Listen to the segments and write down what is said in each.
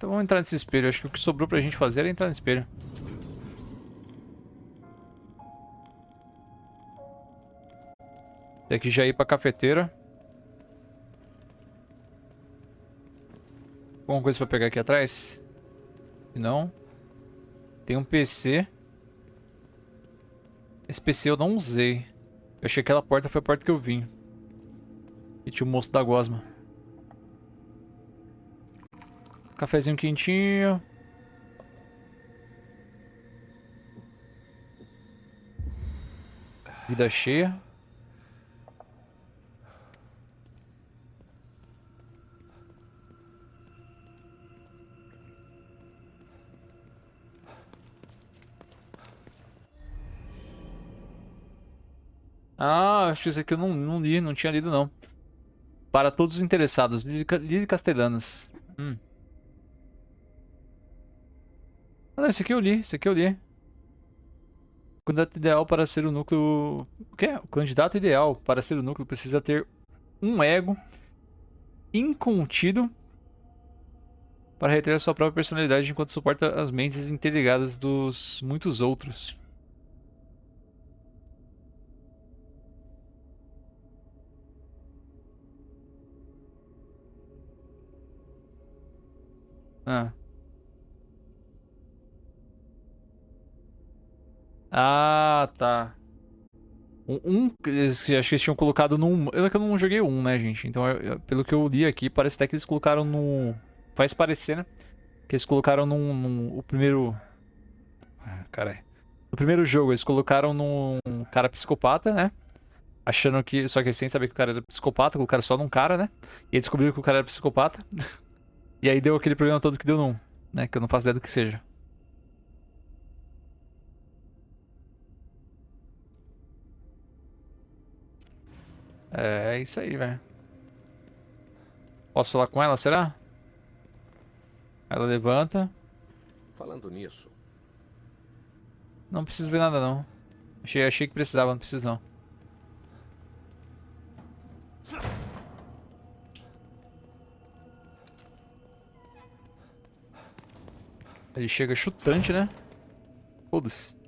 Então vamos entrar nesse espelho. Acho que o que sobrou pra gente fazer era entrar no espelho. Tem que já ir pra cafeteira. Alguma coisa pra pegar aqui atrás? Não. Tem um PC. Esse PC eu não usei. Eu achei que aquela porta foi a porta que eu vim. E tinha o moço da gosma. Cafezinho quentinho. Vida cheia. Ah, acho que isso aqui eu não, não li, não tinha lido não. Para todos os interessados, Lide Castellanas. Hum. Ah, não, esse aqui eu li, esse aqui eu li. O candidato ideal para ser o núcleo... O quê? O candidato ideal para ser o núcleo precisa ter um ego incontido para reter a sua própria personalidade enquanto suporta as mentes interligadas dos muitos outros. Ah. Ah, tá. Um, um acho que eles tinham colocado num... Eu, eu não joguei um, né, gente? Então, eu, eu, pelo que eu li aqui, parece até que eles colocaram no... Faz parecer, né? Que eles colocaram num... num o primeiro... Ah, caralho. No primeiro jogo, eles colocaram num cara psicopata, né? Achando que... Só que sem saber que o cara era psicopata, colocaram só num cara, né? E aí descobriram que o cara era psicopata. E aí deu aquele problema todo que deu num, né? Que eu não faço ideia do que seja. É, é isso aí, velho. Posso falar com ela, será? Ela levanta. Falando nisso. Não preciso ver nada, não. Achei, achei que precisava, não preciso não. Ele chega chutante, né? Foda-se.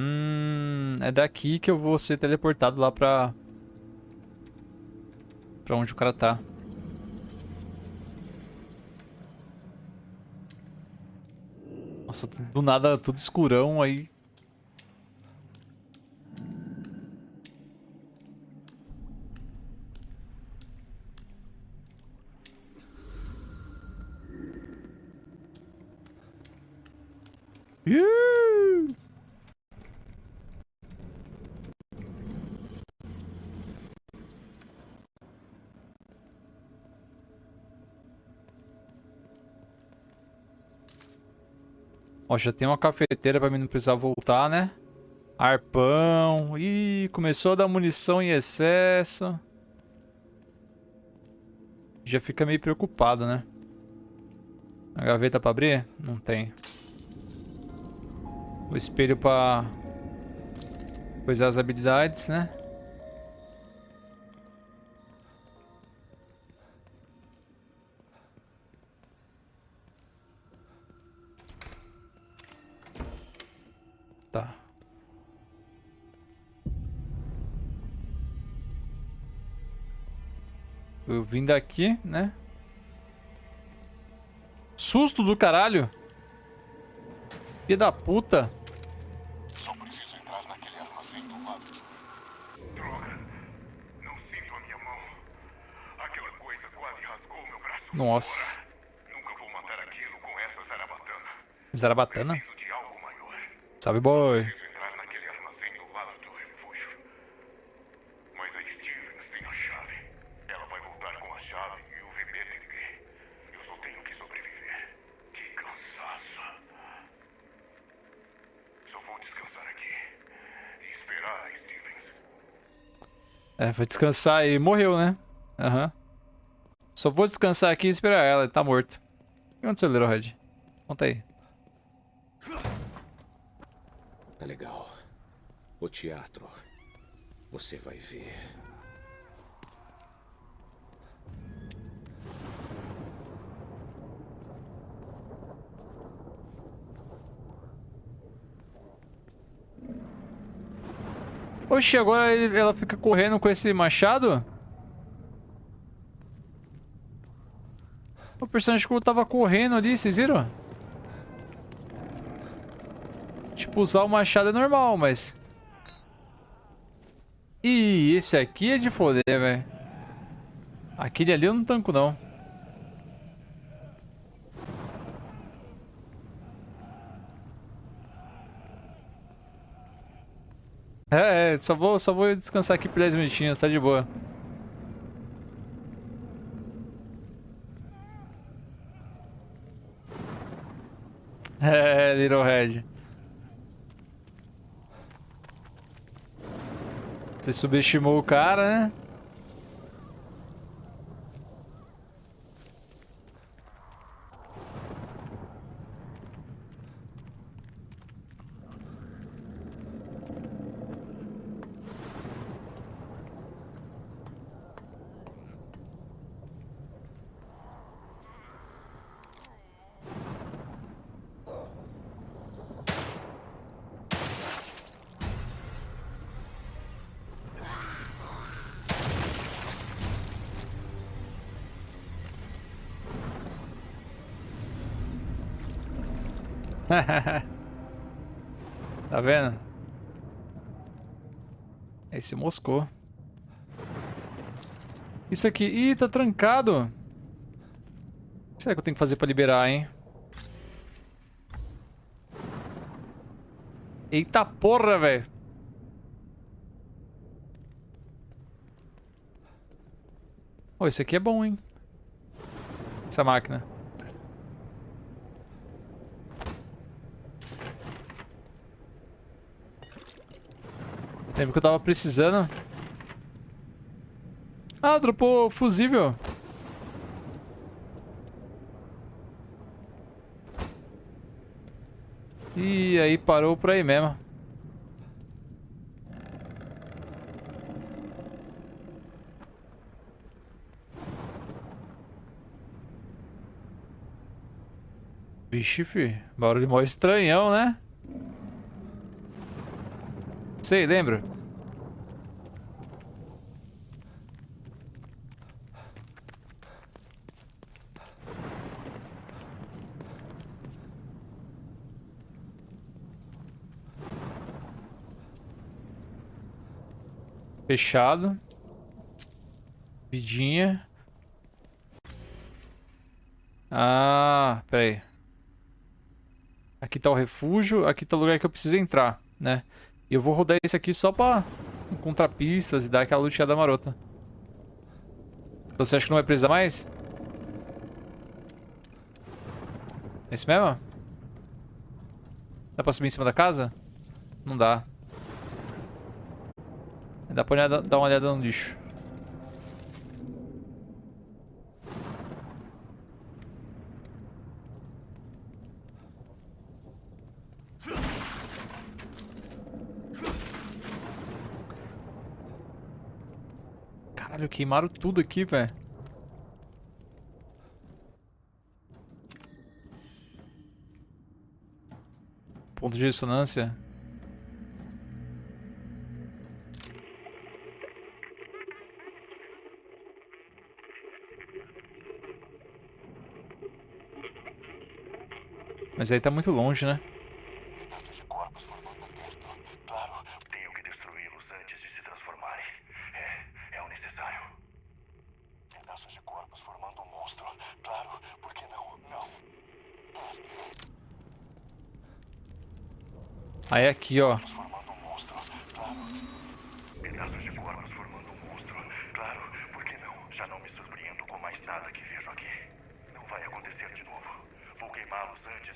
Hum, é daqui que eu vou ser teleportado lá pra... Pra onde o cara tá. Nossa, do nada tudo escurão aí. Já tem uma cafeteira pra mim não precisar voltar, né? Arpão. Ih, começou a dar munição em excesso. Já fica meio preocupado, né? A gaveta pra abrir? Não tem. O espelho pra... Coisar as habilidades, né? Eu vim daqui, né? Susto do caralho. Filha da puta. Só preciso entrar naquele armazém do lado. Droga. Não sinto a minha mão. Aquela coisa quase rasgou meu braço. Nossa. Nunca vou matar aquilo com essa zarabatana. Zarabatana? Sabe, boy. entrar naquele armazém do lado do refúgio. Mas a Stevens tem a chave. Ela vai voltar com a chave e o VPTG. Eu só tenho que sobreviver. Que cansaço. Só vou descansar aqui. E esperar a Stevens. É, foi descansar e morreu, né? Aham. Uhum. Só vou descansar aqui e esperar ela. Ele tá morto. O que aconteceu, Little Red? Conta aí. Tá legal. O teatro. Você vai ver. Oxi, agora ela fica correndo com esse machado? O personagem que tava correndo ali, vocês viram? Tipo, usar o machado é normal, mas... Ih, esse aqui é de foder, velho. Aquele ali eu não tanco, não. É, é, só vou, só vou descansar aqui por 10 minutinhos, tá de boa. É, Little Red. Você subestimou o cara, né? Aí se moscou. Isso aqui... Ih, tá trancado. O que será que eu tenho que fazer pra liberar, hein? Eita porra, velho. Ô, esse aqui é bom, hein? Essa máquina. Lembra que eu tava precisando. Ah, dropou fusível. E aí parou por aí mesmo. Vixe, fi. Barulho mó estranhão, né? Sei, lembra? Fechado. Vidinha. Ah, pera aí. Aqui tá o refúgio, aqui tá o lugar que eu preciso entrar, né? E eu vou rodar esse aqui só pra encontrar pistas e dar aquela luteada marota. Você acha que não vai precisar mais? Esse mesmo? Dá pra subir em cima da casa? Não dá. Dá pra dar uma olhada no lixo. Caralho, queimaram tudo aqui, velho. Ponto de ressonância. Mas aí tá muito longe, né? Pedaços de corpos formando um monstro. Claro, tenho que destruí-los antes de se transformarem. É, é o necessário. Pedaços de corpos formando um monstro. Claro, por que não? Não. Aí aqui, ó. Formando um monstro. Claro. Pedaços de corpos formando um monstro. Claro, por que não? Já não me surpreendo com mais nada que vejo aqui. Não vai acontecer de novo. Vou queimá-los antes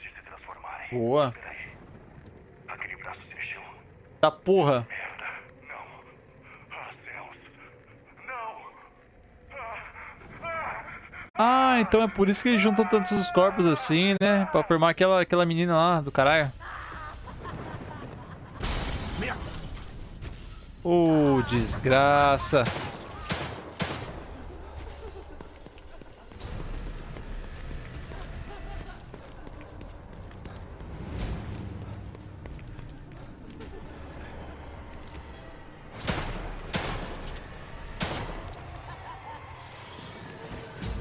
de se transformarem. Boa. Peraí. Aquele braço se mexeu. Da porra. Merda. Não. Ah, céus. Não. Ah, ah. Então é por isso que eles juntam tantos os corpos assim, né? Pra formar aquela, aquela menina lá do caralho. Desgraça.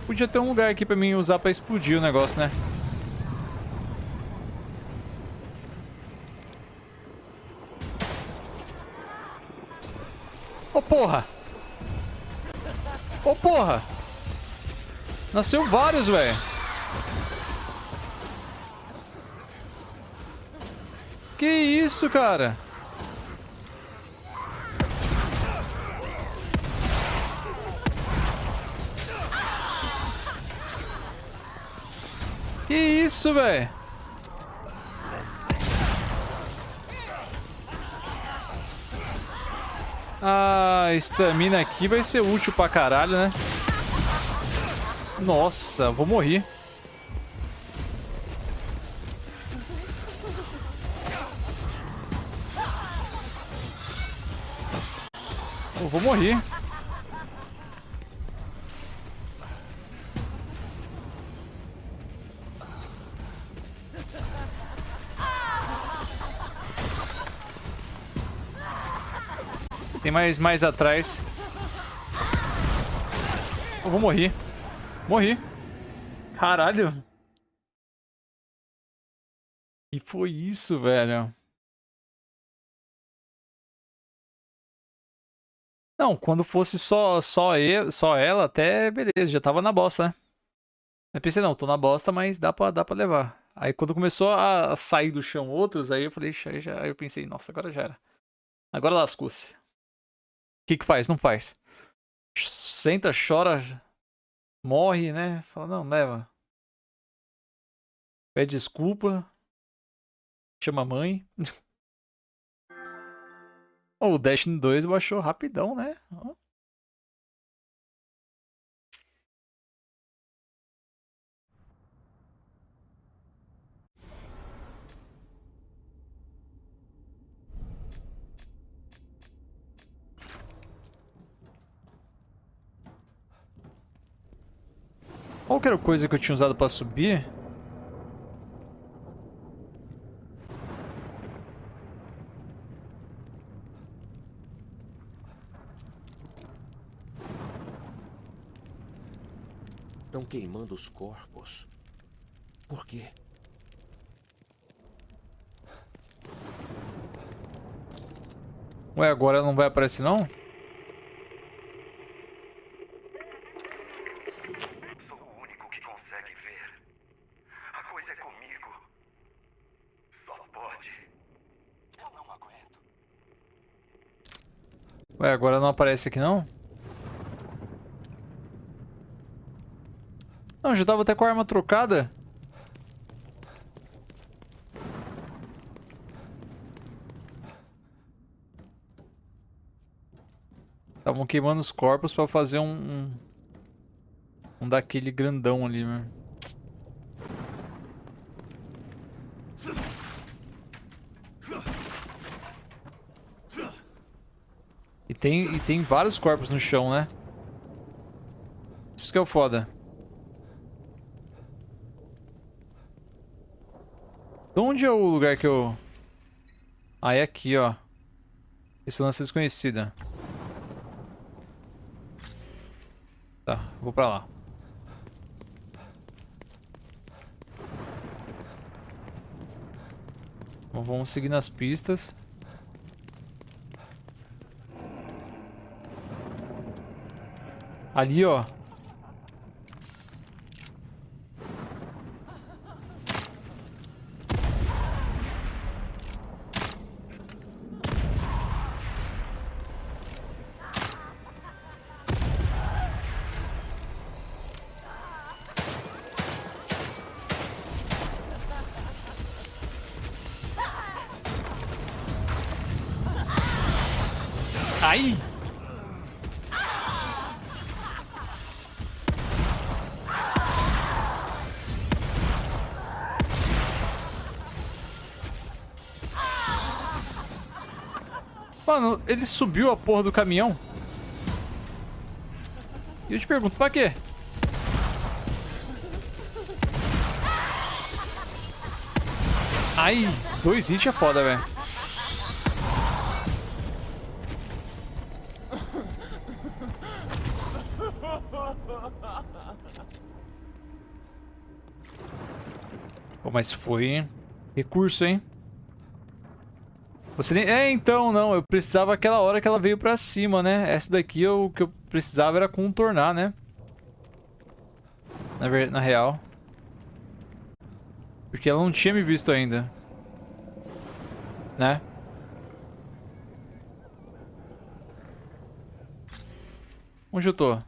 Podia ter um lugar aqui pra mim usar pra explodir o negócio, né? Porra! Ô, oh, porra! Nasceu vários, velho. Que isso, cara? Que isso, velho? A estamina aqui vai ser útil pra caralho, né? Nossa, vou morrer. Tem mais, mais atrás. Eu vou morrer. Morri. Caralho. E foi isso, velho. Não, quando fosse só, só, ele, só ela, até beleza, já tava na bosta, né? Eu pensei, não, tô na bosta, mas dá pra, dá pra levar. Aí quando começou a sair do chão outros, aí eu falei, já, já, aí eu pensei, nossa, agora já era. Agora lascou-se que que faz? Não faz. Senta, chora, morre, né? Fala, não, leva. Pede desculpa. Chama a mãe. o Destiny 2 baixou rapidão, né? Qual que era a coisa que eu tinha usado pra subir? Estão queimando os corpos. Por quê? Ué, agora não vai aparecer não? Ué, agora não aparece aqui não? Não, já tava até com a arma trocada. Estavam queimando os corpos pra fazer um, um... Um daquele grandão ali, mano. Tem, e tem vários corpos no chão, né? Isso que é o foda. De onde é o lugar que eu... Ah, é aqui, ó. Esse lance é desconhecida. Tá, vou pra lá. Vamos seguir nas pistas. Ali, ó. Mano, ele subiu a porra do caminhão. E eu te pergunto, pra quê? Ai, dois hits é foda, velho. Mas foi recurso, hein? Você nem... É, então, não. Eu precisava aquela hora que ela veio pra cima, né? Essa daqui, o que eu precisava era contornar, né? Na, ver... Na real. Porque ela não tinha me visto ainda. Né? Onde eu tô?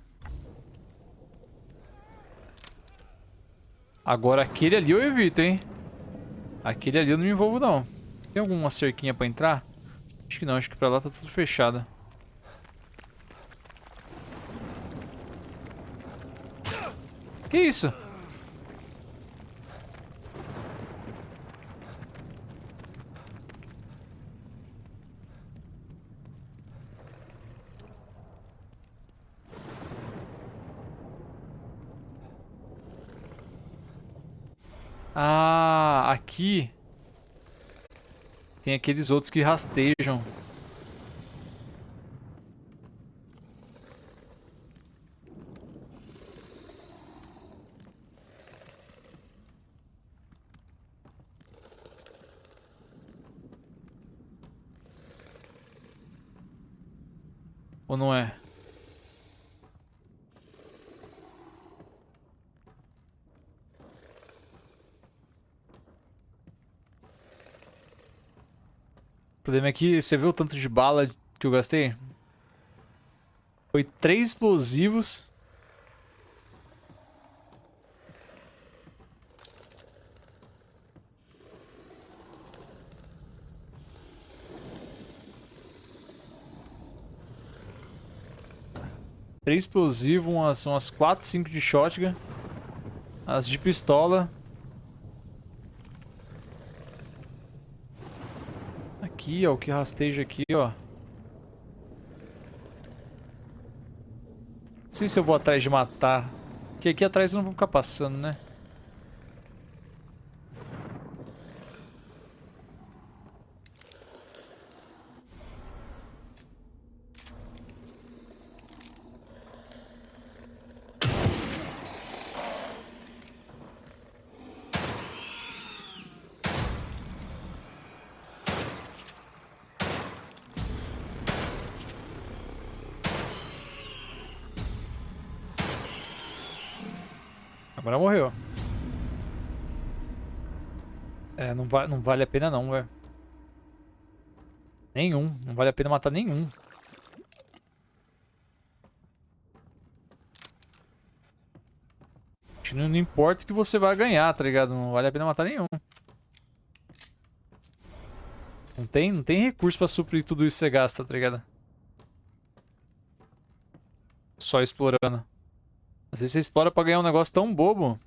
Agora aquele ali eu evito, hein? Aquele ali eu não me envolvo, não. Tem alguma cerquinha pra entrar? Acho que não, acho que pra lá tá tudo fechado. Que isso? Ah, aqui tem aqueles outros que rastejam. Ou não é? O problema é que você viu o tanto de bala que eu gastei? Foi três explosivos. Três explosivos, umas, umas 4, 5 de shotgun. As de pistola. Aqui, ó. O que rasteja aqui, ó. Não sei se eu vou atrás de matar. Porque aqui atrás eu não vou ficar passando, né? Agora morreu. É, não, va não vale a pena não, velho. Nenhum. Não vale a pena matar nenhum. Não, não importa o que você vai ganhar, tá ligado? Não vale a pena matar nenhum. Não tem, não tem recurso pra suprir tudo isso que você gasta, tá ligado? Só explorando. Às vezes você explora pra ganhar um negócio tão bobo.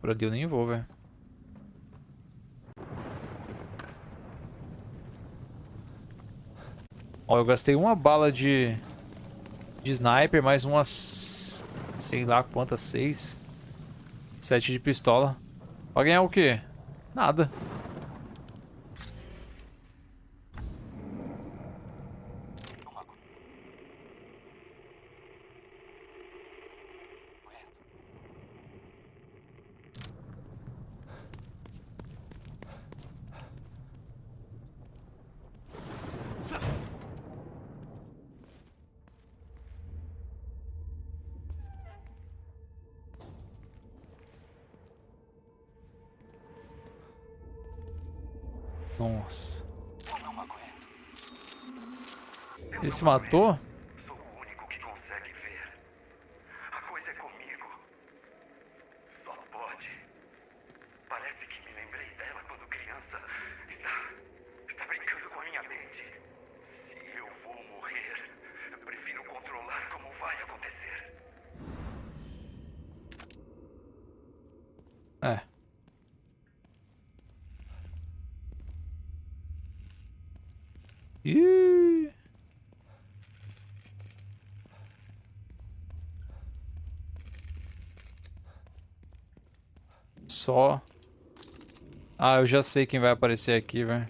Por ali eu nem vou, velho. Ó, eu gastei uma bala de... De sniper, mais umas... Sei lá quantas, seis... Sete de pistola. Pra ganhar o quê? Nada. Nossa. Se matou? Sou o único que consegue ver. A coisa é comigo. Só pode. Parece que me lembrei dela quando criança. Está. está brincando com a minha mente. Se eu vou morrer, eu prefiro controlar como vai acontecer. É. Ih. Só. Ah, eu já sei quem vai aparecer aqui, velho.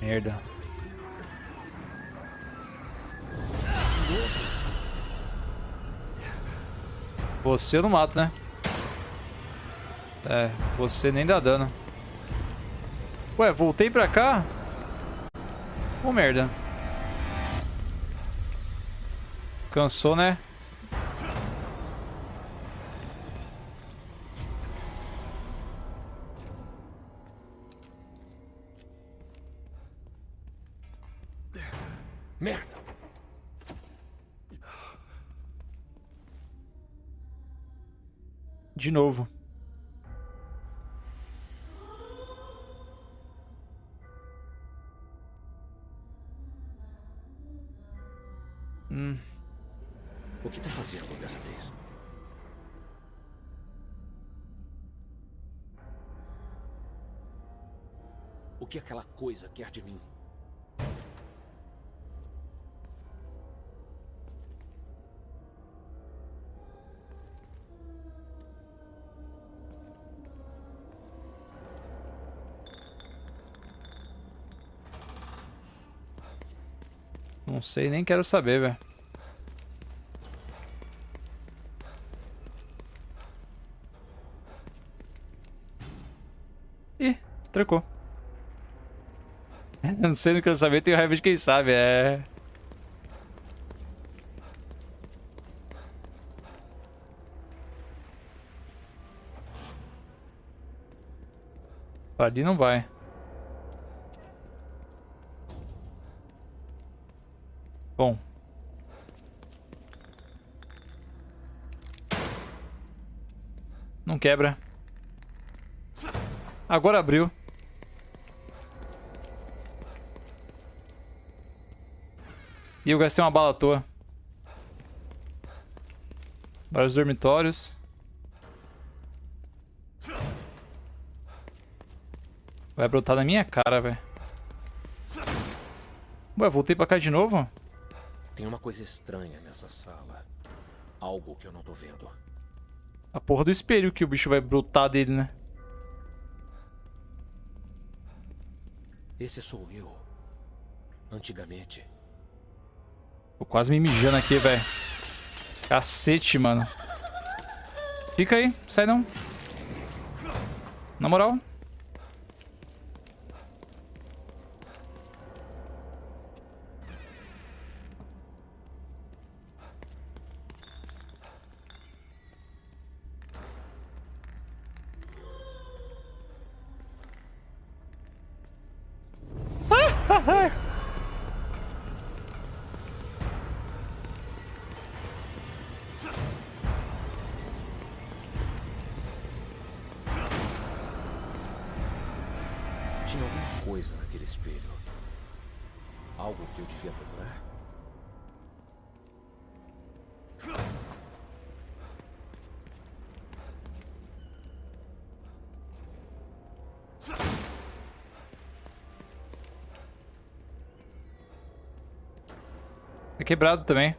Merda. Você eu não mato, né? É, você nem dá dano. Ué, voltei pra cá? Oh, merda. Cansou, né? Merda! De novo. Coisa quer de mim? Não sei, nem quero saber, velho. Ih, trocou. Não sei, não quero saber, tenho raiva de quem sabe, é... Ali não vai. Bom. Não quebra. Agora abriu. E eu gastei uma bala à toa. Vários dormitórios. Vai brotar na minha cara, velho. Ué, voltei pra cá de novo? Tem uma coisa estranha nessa sala. Algo que eu não tô vendo. A porra do espelho que o bicho vai brotar dele, né? Esse sou eu. Antigamente. Tô quase me mijando aqui, velho. Cacete, mano. Fica aí, sai não. Na moral. Quebrado também.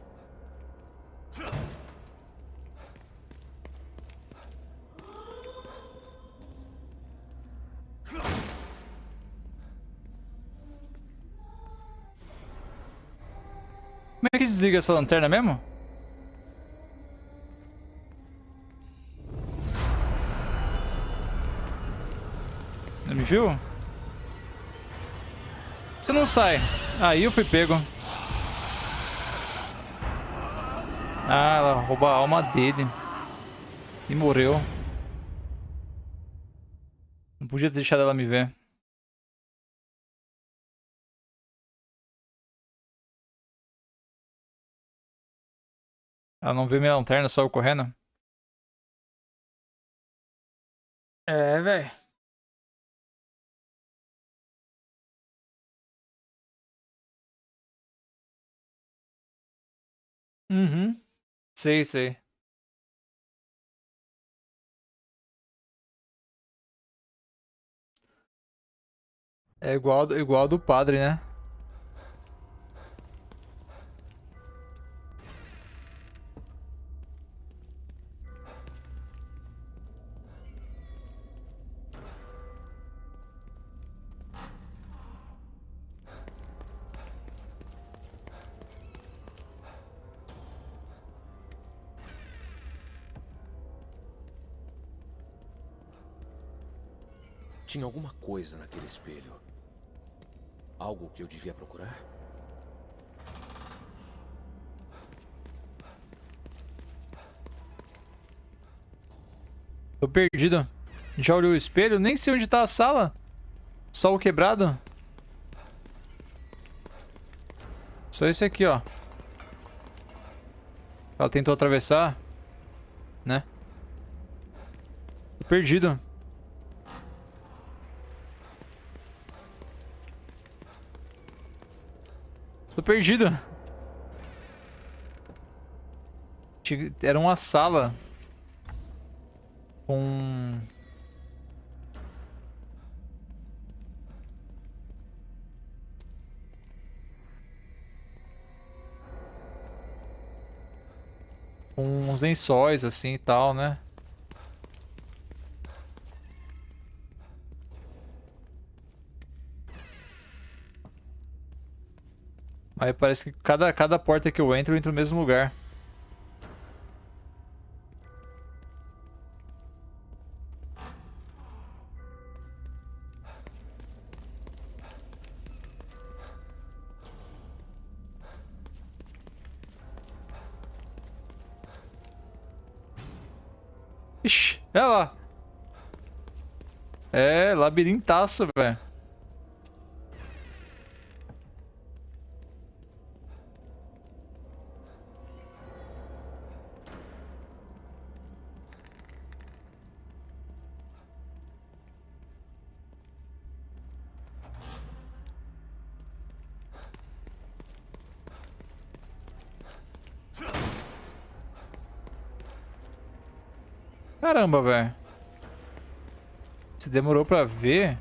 Como é que desliga essa lanterna mesmo? Não me viu? Você não sai. Aí eu fui pego. Ah, ela rouba a alma dele. E morreu. Não podia ter deixado ela me ver. Ela não vê minha lanterna, só eu correndo. É, velho. Uhum. Sei, sei. É igual, igual do padre, né? Tinha alguma coisa naquele espelho. Algo que eu devia procurar? Tô perdido. Já olhou o espelho? Nem sei onde tá a sala. O quebrado. Só esse aqui, ó. Ela tentou atravessar. Né? Tô perdido. Tô perdido. Era uma sala. Com... Com uns lençóis assim e tal, né? Aí parece que cada, cada porta que eu entro, eu entro no mesmo lugar. Ixi, olha lá. É, labirintaço, velho. Caramba, velho. Se demorou pra ver...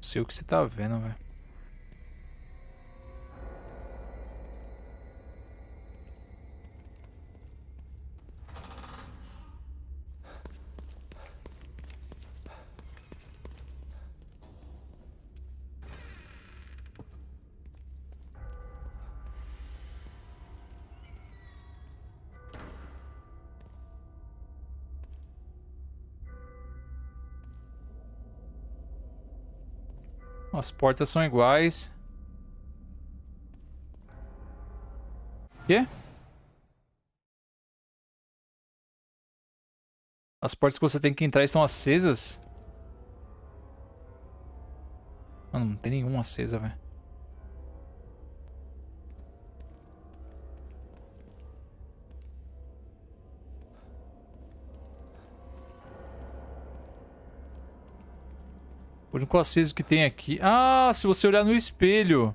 Sei o que você tá vendo, velho. As portas são iguais. Quê? As portas que você tem que entrar estão acesas? Mano, não tem nenhuma acesa, velho. O único aceso que tem aqui... Ah, se você olhar no espelho.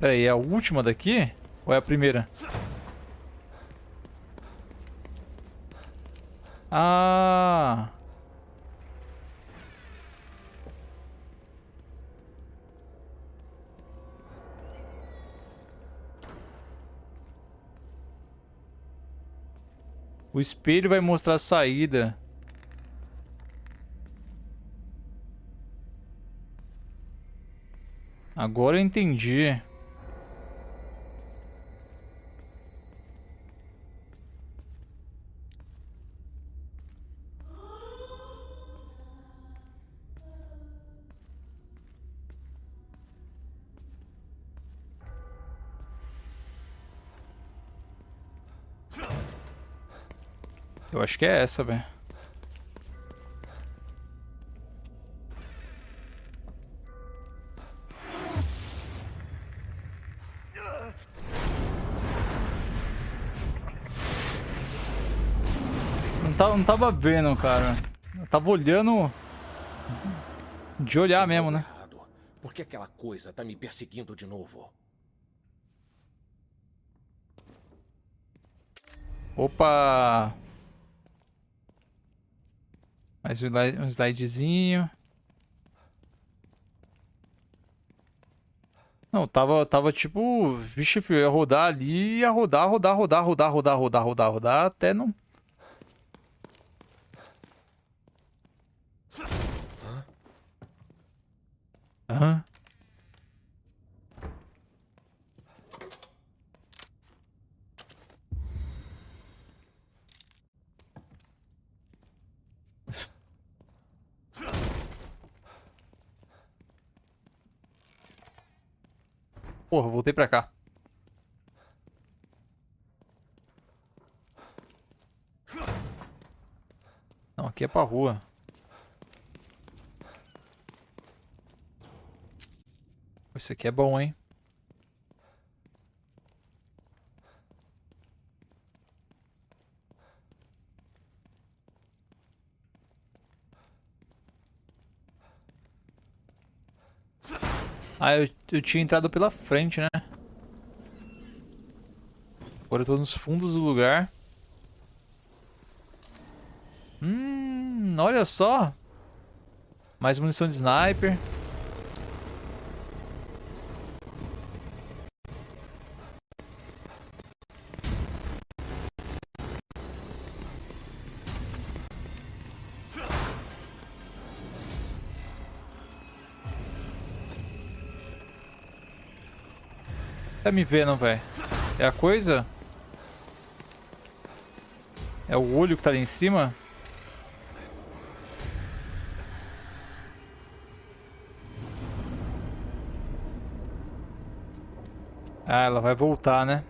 Pera aí, é a última daqui? Ou é a primeira? Ah... O espelho vai mostrar a saída. Agora eu entendi. Eu acho que é essa, velho. Não, tá, não tava vendo, cara. Eu tava olhando... De olhar mesmo, né? Por que aquela coisa tá me perseguindo de novo? Opa! Mais um slide- slidezinho. Não, tava, tava tipo... Vixe, filho, ia rodar ali, ia rodar, rodar, rodar, rodar, rodar, rodar, rodar, rodar, até não... Hã? Porra, voltei pra cá. Não, aqui é pra rua. Isso aqui é bom, hein? Ah, eu, eu tinha entrado pela frente, né? Agora eu tô nos fundos do lugar. Hum, olha só. Mais munição de sniper. Tá me vendo, velho? É a coisa? É o olho que tá ali em cima? Ah, ela vai voltar, né?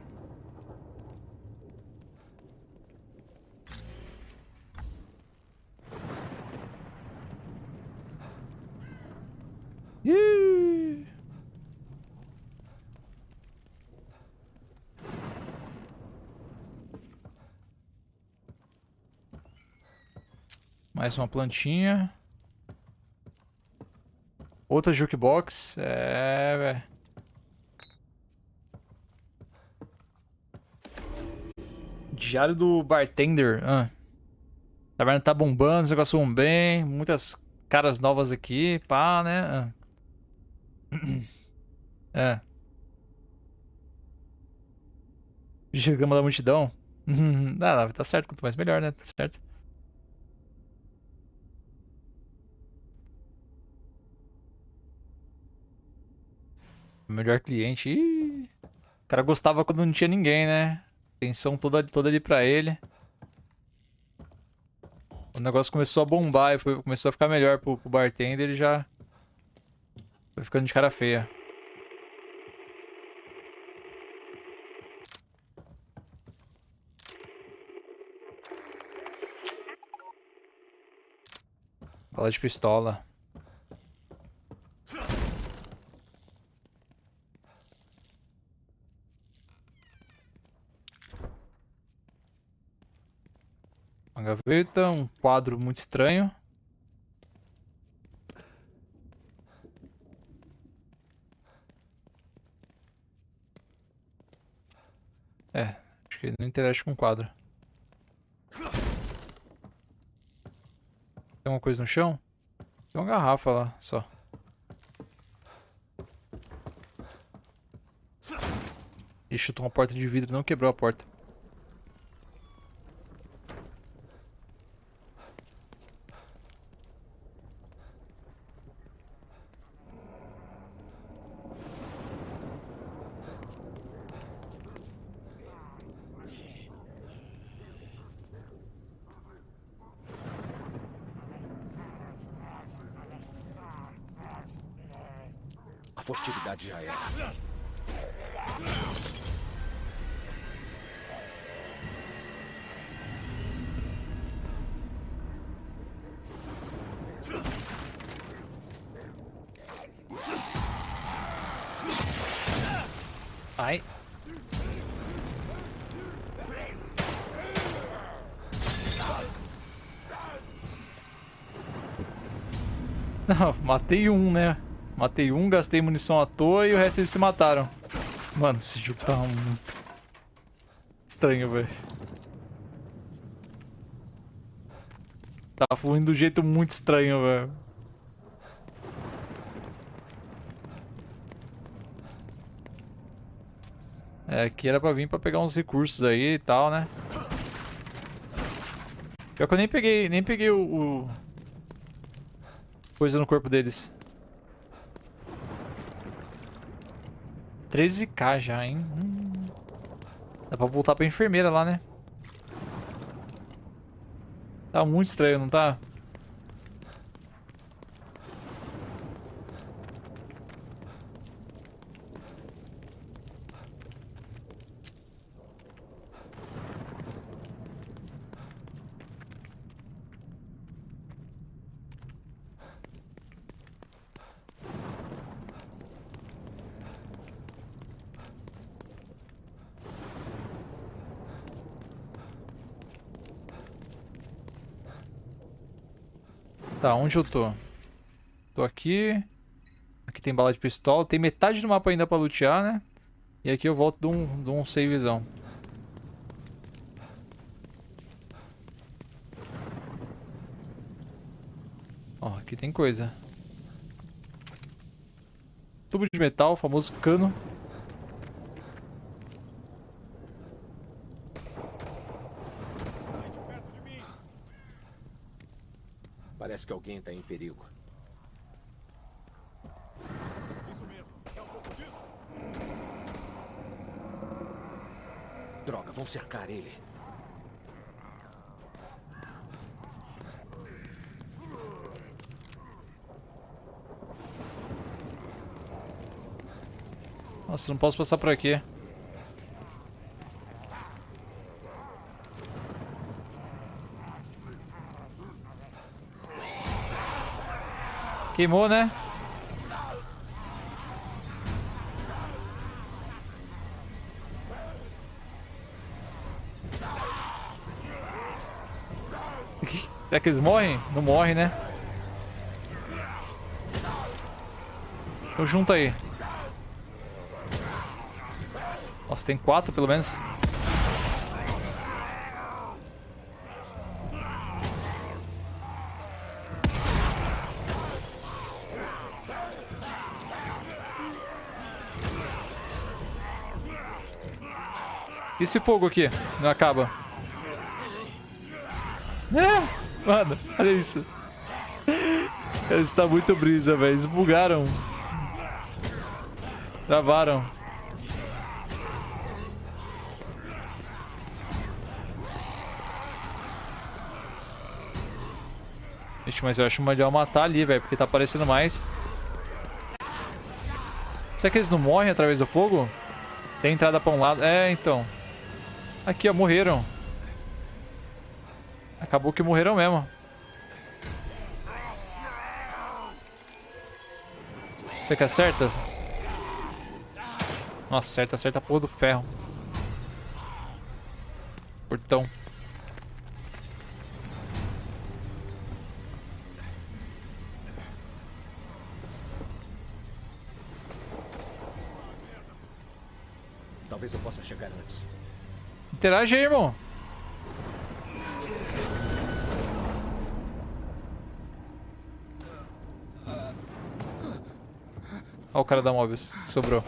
Mais uma plantinha. Outra jukebox. É, velho. Diário do bartender. Ah. Taverna tá bombando, os negócios vão bem. Muitas caras novas aqui, pá, né? Ah. É. Chegamos da multidão. Ah, tá certo, quanto mais melhor, né? Tá certo. Melhor cliente. Ih, o cara gostava quando não tinha ninguém, né? Atenção toda, toda ali pra ele. O negócio começou a bombar e foi- começou a ficar melhor pro, pro bartender, ele já foi ficando de cara feia. Bala de pistola. Gaveta, um quadro muito estranho. É, acho que não interage com o quadro. Tem uma coisa no chão? Tem uma garrafa lá, só. Ele chutou uma porta de vidro e não quebrou a porta. Matei um, né? Matei um, gastei munição à toa e o resto eles se mataram. Mano, esse jogo tá muito estranho, velho. Tá fluindo do jeito muito estranho, velho. É, aqui era pra vir pra pegar uns recursos aí e tal, né? Pior que eu nem peguei, nem peguei o, o... Coisa no corpo deles. 13k já, hein? Hum. Dá pra voltar pra enfermeira lá, né? Tá muito estranho, não tá? Onde eu tô? Tô aqui. Aqui tem bala de pistola. Tem metade do mapa ainda pra lutear, né? E aqui eu volto de um, de um savezão. Ó, aqui tem coisa. Tubo de metal, famoso cano. Parece que alguém está em perigo. Isso mesmo. É um pouco disso. Droga, vão cercar ele. Nossa, não posso passar por aqui. Queimou, né? Será que eles morrem? Não morrem, né? Eu junto aí. Nossa, tem quatro pelo menos. Esse fogo aqui? Não acaba. É, mano, olha isso. Está muito brisa, velho. Eles bugaram. Travaram. Ixi, mas eu acho melhor matar ali, velho, porque tá aparecendo mais. Será que eles não morrem através do fogo? Tem entrada pra um lado. É, então. Aqui, ó, morreram. Acabou que morreram mesmo. Você que acerta? Nossa, acerta, acerta a porra do ferro. Portão. Talvez eu possa chegar antes. Interage aí, irmão. Olha o cara da Mobius. Sobrou.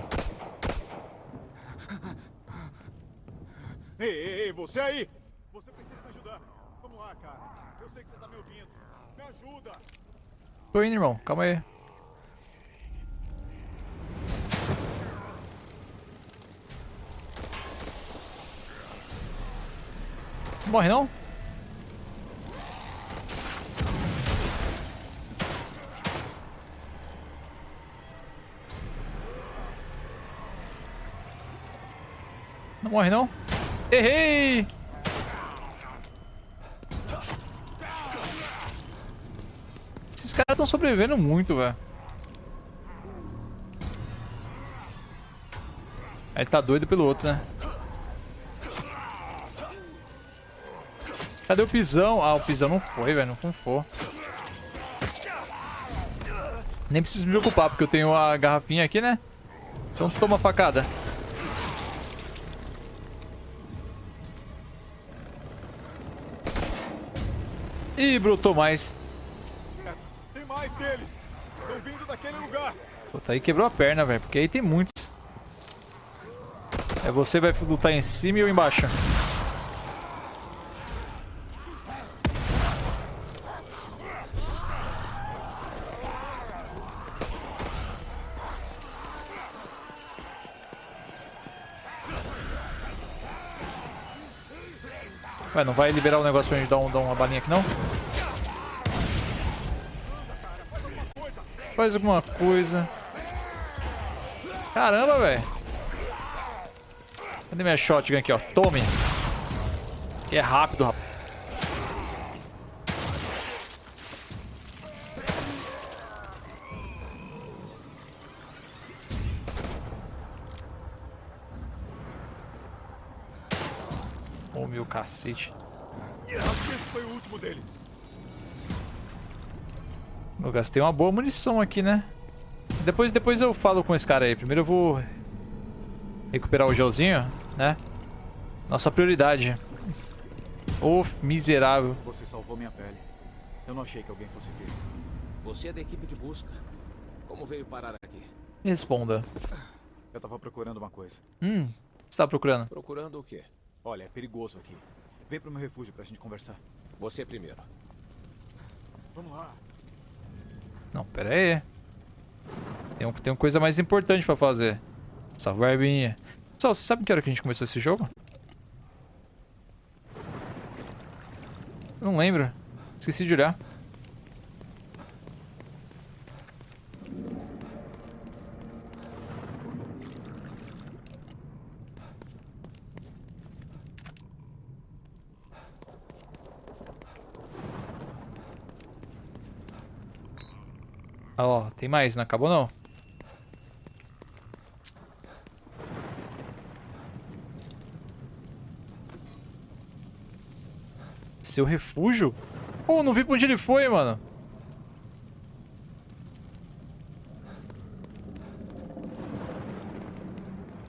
Ei, ei, ei, você aí! Você precisa me ajudar. Vamos lá, cara. Eu sei que você tá me ouvindo. Me ajuda! Tô indo, irmão. Calma aí. Morre não? Não morre não? Errei! Esses caras estão sobrevivendo muito, velho. Aí tá doido pelo outro, né? Cadê o pisão? Ah, o pisão não foi, velho. Não funfou. Nem preciso me preocupar, porque eu tenho a garrafinha aqui, né? Então toma facada. Ih, brotou mais. Tem mais deles. Estão vindo daquele lugar. Puta, aí quebrou a perna, velho. Porque aí tem muitos. É você vai lutar em cima e eu embaixo. Ué, não vai liberar o negócio pra gente dar, um, dar uma balinha aqui, não? Faz alguma coisa. Caramba, velho. Cadê minha shotgun aqui, ó? Tome. Que é rápido, rapaz. Cacete. Acho que esse foi o último deles. Eu gastei uma boa munição aqui, né? Depois, depois eu falo com esse cara aí. Primeiro eu vou recuperar o gelzinho, né? Nossa prioridade. Ô, miserável. Você salvou minha pele. Eu não achei que alguém fosse vir. Você é da equipe de busca. Como veio parar aqui? Responda. Eu tava procurando uma coisa. Hum, o que você tá procurando? Procurando o quê? Olha, é perigoso aqui. Vem pro meu refúgio pra gente conversar. Você primeiro. Vamos lá. Não, pera aí. Tem, um, tem uma coisa mais importante pra fazer. Salvar a arbinha. Pessoal, você sabe que hora que a gente começou esse jogo? Não lembro. Esqueci de olhar. Ah, Ó, tem mais, não acabou não. Seu refúgio? Pô, não vi pra onde ele foi, mano.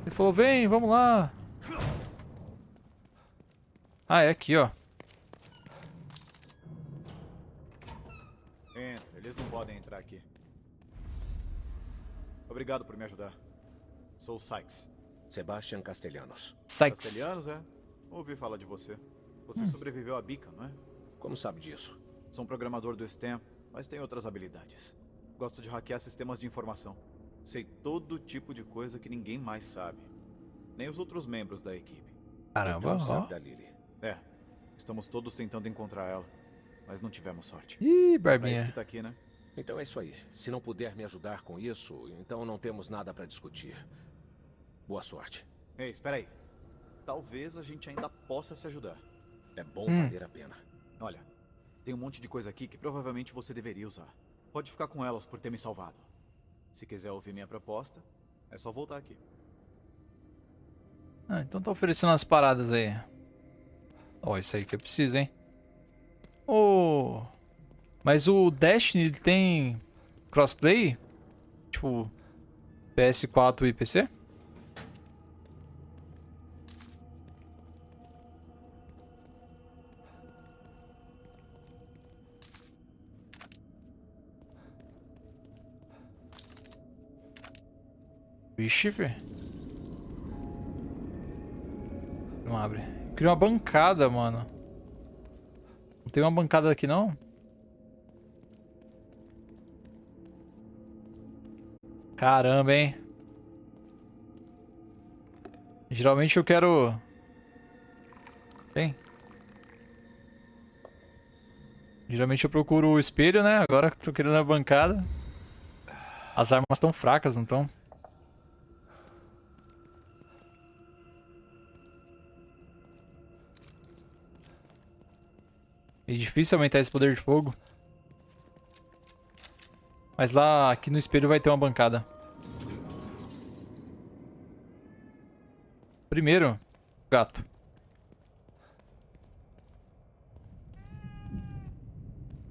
Ele falou, vem, vamos lá. Ah, é aqui, ó. Obrigado por me ajudar. Sou o Sykes. Sebastian Castellanos. Sykes. Castelhanos, é? Ouvi falar de você. Você sobreviveu à bica, não é? Como sabe disso? Sou um programador do STEM, mas tenho outras habilidades. Gosto de hackear sistemas de informação. Sei todo tipo de coisa que ninguém mais sabe. Nem os outros membros da equipe. Caramba, então ó. sabe da Lily. É, estamos todos tentando encontrar ela, mas não tivemos sorte. Ih, É isso barbinha. que tá aqui, né? Então é isso aí. Se não puder me ajudar com isso, então não temos nada pra discutir. Boa sorte. Ei, espera aí. Talvez a gente ainda possa se ajudar. É bom Hum. valer a pena. Olha, tem um monte de coisa aqui que provavelmente você deveria usar. Pode ficar com elas por ter me salvado. Se quiser ouvir minha proposta, é só voltar aqui. Ah, então tá oferecendo as paradas aí. Ó, isso aí que eu preciso, hein? Ô. Mas o Destiny ele tem crossplay? Tipo, PS4 e PC? Vixe, velho. Não abre. Queria uma bancada, mano. Não tem uma bancada aqui, não? Caramba, hein? Geralmente eu quero... Tem? Geralmente eu procuro o espelho, né? Agora que tô querendo a bancada. As armas estão fracas, não estão? É difícil aumentar esse poder de fogo. Mas lá, aqui no espelho vai ter uma bancada. Primeiro, gato.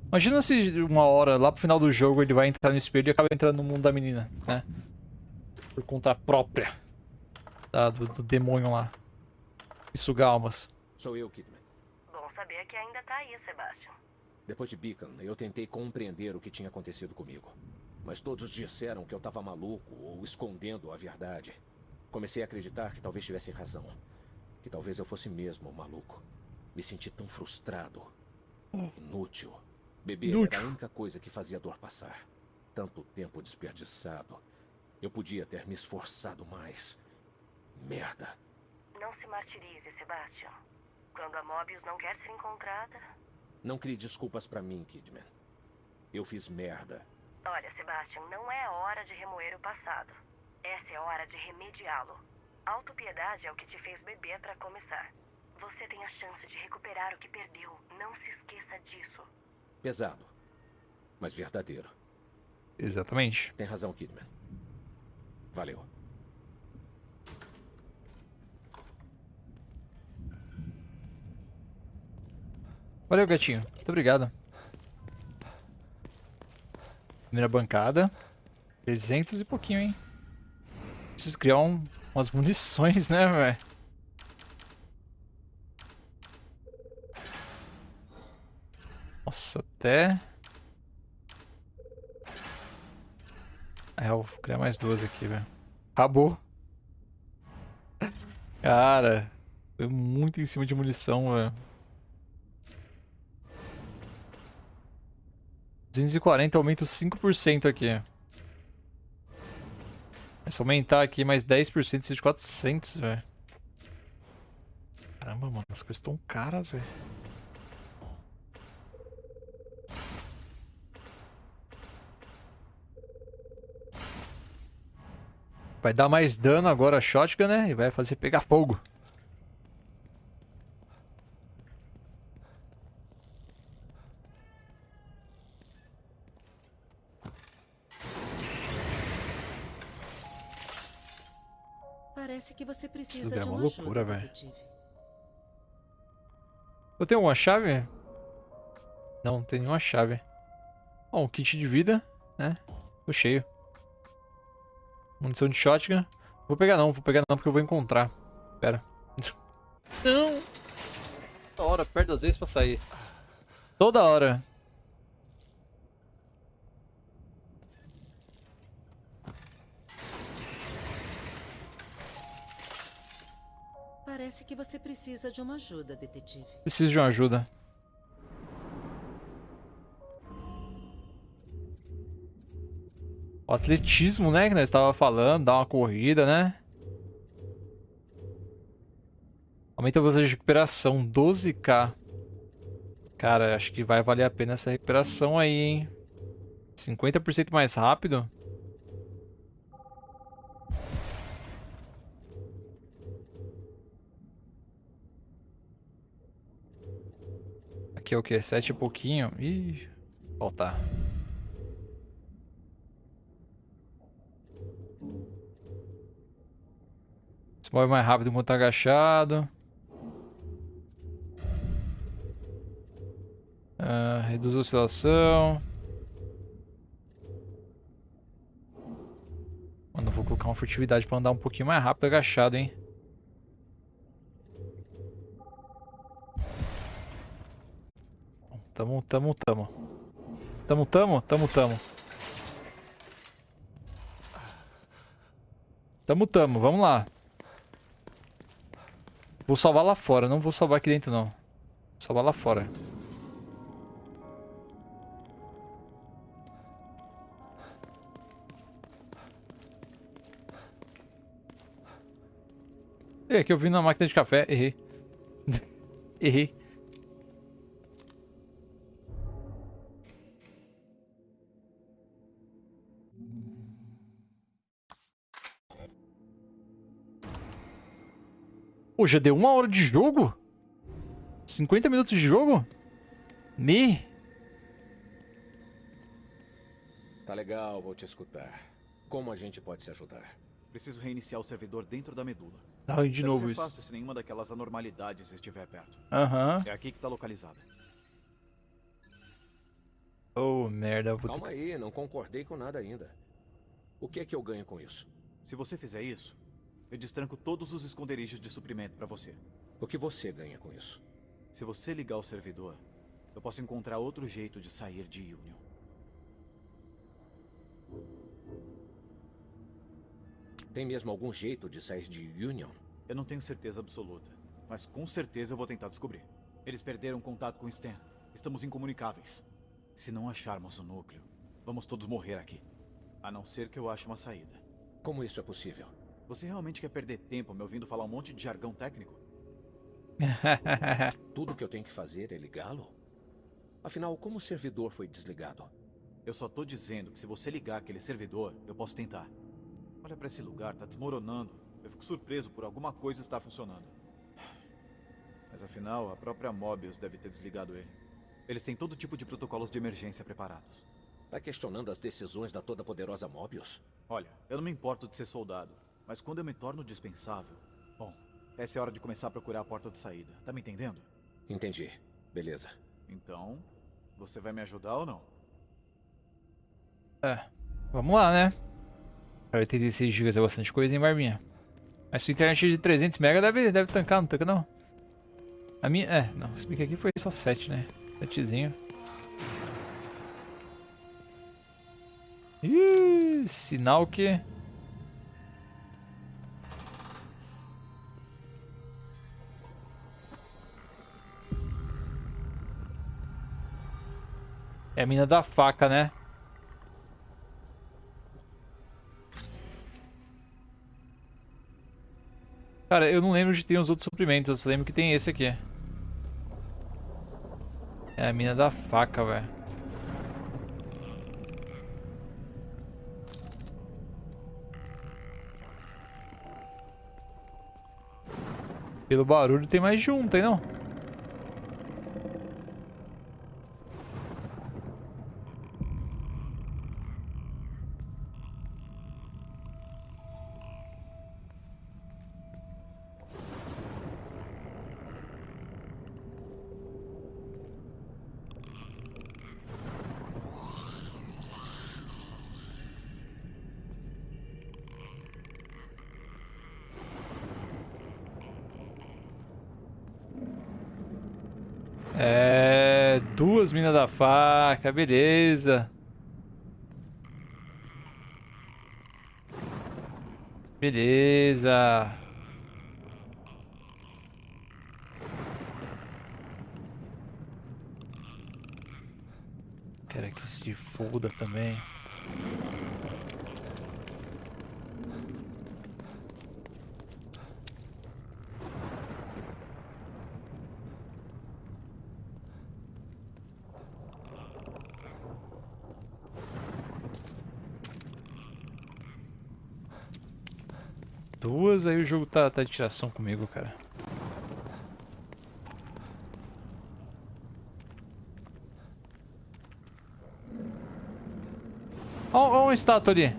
Imagina se uma hora, lá pro final do jogo, ele vai entrar no espelho e acaba entrando no mundo da menina, né? Por conta própria. Da, do, do demônio lá. E sugar almas. Sou eu, Kidman. Bom saber que ainda tá aí, Sebastian. Depois de Beacon, eu tentei compreender o que tinha acontecido comigo. Mas todos disseram que eu estava maluco ou escondendo a verdade. Comecei a acreditar que talvez tivesse razão. Que talvez eu fosse mesmo maluco. Me senti tão frustrado. Inútil. Beber Inútil. era a única coisa que fazia a dor passar. Tanto tempo desperdiçado. Eu podia ter me esforçado mais. Merda. Não se martirize, Sebastian. Quando a Mobius não quer ser encontrada... Não crie desculpas pra mim, Kidman. Eu fiz merda. Olha, Sebastian, não é hora de remoer o passado. Essa é hora de remediá-lo. Autopiedade é o que te fez beber pra começar. Você tem a chance de recuperar o que perdeu. Não se esqueça disso. Pesado. Mas verdadeiro. Exatamente. Tem razão, Kidman. Valeu. Valeu, gatinho. Muito obrigado. Primeira bancada. 300 e pouquinho, hein? Preciso criar um, umas munições, né, velho? Nossa, até... É, eu vou criar mais duas aqui, velho. Acabou. Cara, foi muito em cima de munição, velho. 240 aumenta 5% aqui. É aumentar aqui mais 10%, isso de 400, velho. Caramba, mano, as coisas estão caras, velho. Vai dar mais dano agora a shotgun, né? E vai fazer pegar fogo. Parece que você Isso precisa é de uma uma loucura, velho. Eu tenho uma chave? Não, não tem nenhuma chave. Ó, um kit de vida, né? Tô cheio. Munição de shotgun. Vou pegar não, vou pegar não porque eu vou encontrar. Pera. Não! Toda hora, perde as vezes pra sair. Toda hora. Parece que você precisa de uma ajuda, detetive. Preciso de uma ajuda. O atletismo, né? Que nós estava falando, dar uma corrida, né? Aumenta a velocidade de recuperação, 12k. Cara, acho que vai valer a pena essa recuperação aí, hein? 50% mais rápido. Aqui é o que? 7 e pouquinho? Ih, faltar. Se move mais rápido enquanto tá agachado. Ah, reduz a oscilação. Mano, vou colocar uma furtividade pra andar um pouquinho mais rápido agachado, hein? Tamo, tamo, tamo. Tamo, tamo, tamo, tamo. Tamo, tamo, vamos lá. Vou salvar lá fora, não vou salvar aqui dentro não. Vou salvar lá fora. E aqui eu vim na máquina de café, errei. errei. Pô, já deu uma hora de jogo? 50 minutos de jogo? Me? Tá legal, vou te escutar. Como a gente pode se ajudar? Preciso reiniciar o servidor dentro da medula. Ai, de Deve novo ser isso. fácil se nenhuma daquelas anormalidades estiver perto. Aham. É aqui que está localizada. Oh, merda. Vou ter... Calma aí, não concordei com nada ainda. O que é que eu ganho com isso? Se você fizer isso, eu destranco todos os esconderijos de suprimento pra você. O que você ganha com isso? Se você ligar o servidor, eu posso encontrar outro jeito de sair de Union. Tem mesmo algum jeito de sair de Union? Eu não tenho certeza absoluta, mas com certeza eu vou tentar descobrir. Eles perderam contato com Stan. Estamos incomunicáveis. Se não acharmos o núcleo, vamos todos morrer aqui. A não ser que eu ache uma saída. Como isso é possível? Você realmente quer perder tempo me ouvindo falar um monte de jargão técnico? Tudo que eu tenho que fazer é ligá-lo? Afinal, como o servidor foi desligado? Eu só tô dizendo que se você ligar aquele servidor, eu posso tentar. Olha pra esse lugar, tá desmoronando. Eu fico surpreso por alguma coisa estar funcionando. Mas afinal, a própria Mobius deve ter desligado ele. Eles têm todo tipo de protocolos de emergência preparados. Tá questionando as decisões da toda-poderosa Mobius? Olha, eu não me importo de ser soldado, mas quando eu me torno dispensável... Bom, essa é a hora de começar a procurar a porta de saída. Tá me entendendo? Entendi. Beleza. Então, você vai me ajudar ou não? É, vamos lá, né? 86 GB é bastante coisa, hein, Barbinha? Mas sua internet de 300 MB deve, deve tancar, não tanca não? A minha... É, não, se bem que aqui foi só 7, né? 7zinho. Ih, sinal que... É a mina da faca, né? Cara, eu não lembro de ter os outros suprimentos, eu só lembro que tem esse aqui. É a mina da faca, velho. Pelo barulho tem mais de um, tem não? É... Duas minas da faca, beleza. Beleza. Quero que se foda também. Duas, aí o jogo tá, tá de tiração comigo, cara. Ó, ó uma estátua ali.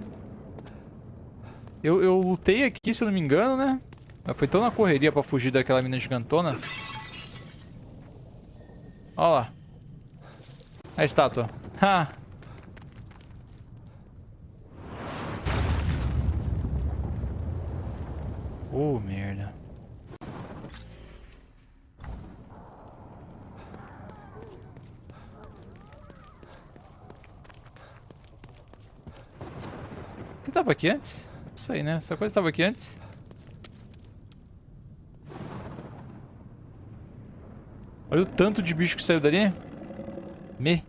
Eu, eu lutei aqui, se não me engano, né? Mas foi tão na correria pra fugir daquela mina gigantona. Ó lá. A estátua. Ha! Oh, merda. Você tava aqui antes? Isso aí, né? Essa coisa tava aqui antes? Olha o tanto de bicho que saiu dali. Me.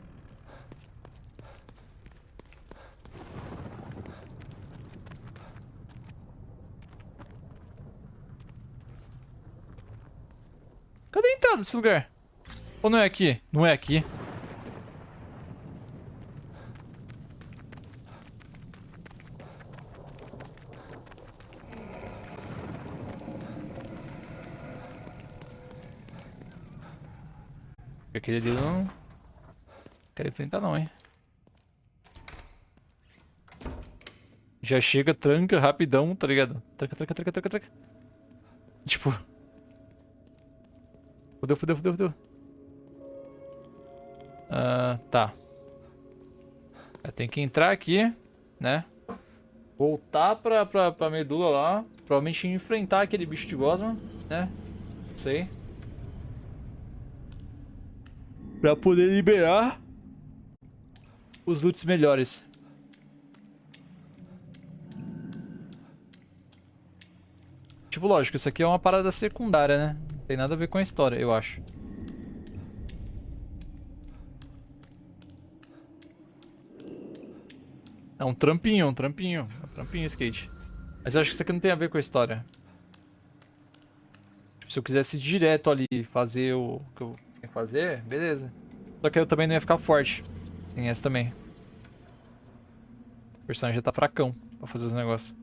Desse lugar? Ou não é aqui? Não é aqui. Aquele ali não quero enfrentar não, hein. Já chega, tranca rapidão, tá ligado? Tranca, tranca, tranca, tranca, tranca. Tipo... Fudeu, fudeu, fudeu, fudeu. Ah, tá. É, tem que entrar aqui, né? Voltar pra, pra, pra medula lá. Provavelmente enfrentar aquele bicho de gosma, né? Não sei. Pra poder liberar os loots melhores. Tipo, lógico, isso aqui é uma parada secundária, né? Tem nada a ver com a história, eu acho. É um trampinho, um trampinho. Um trampinho skate. Mas eu acho que isso aqui não tem a ver com a história. Tipo, se eu quisesse ir direto ali fazer o que eu tenho que fazer, beleza. Só que eu também não ia ficar forte. Tem essa também. O personagem já tá fracão pra fazer os negócios.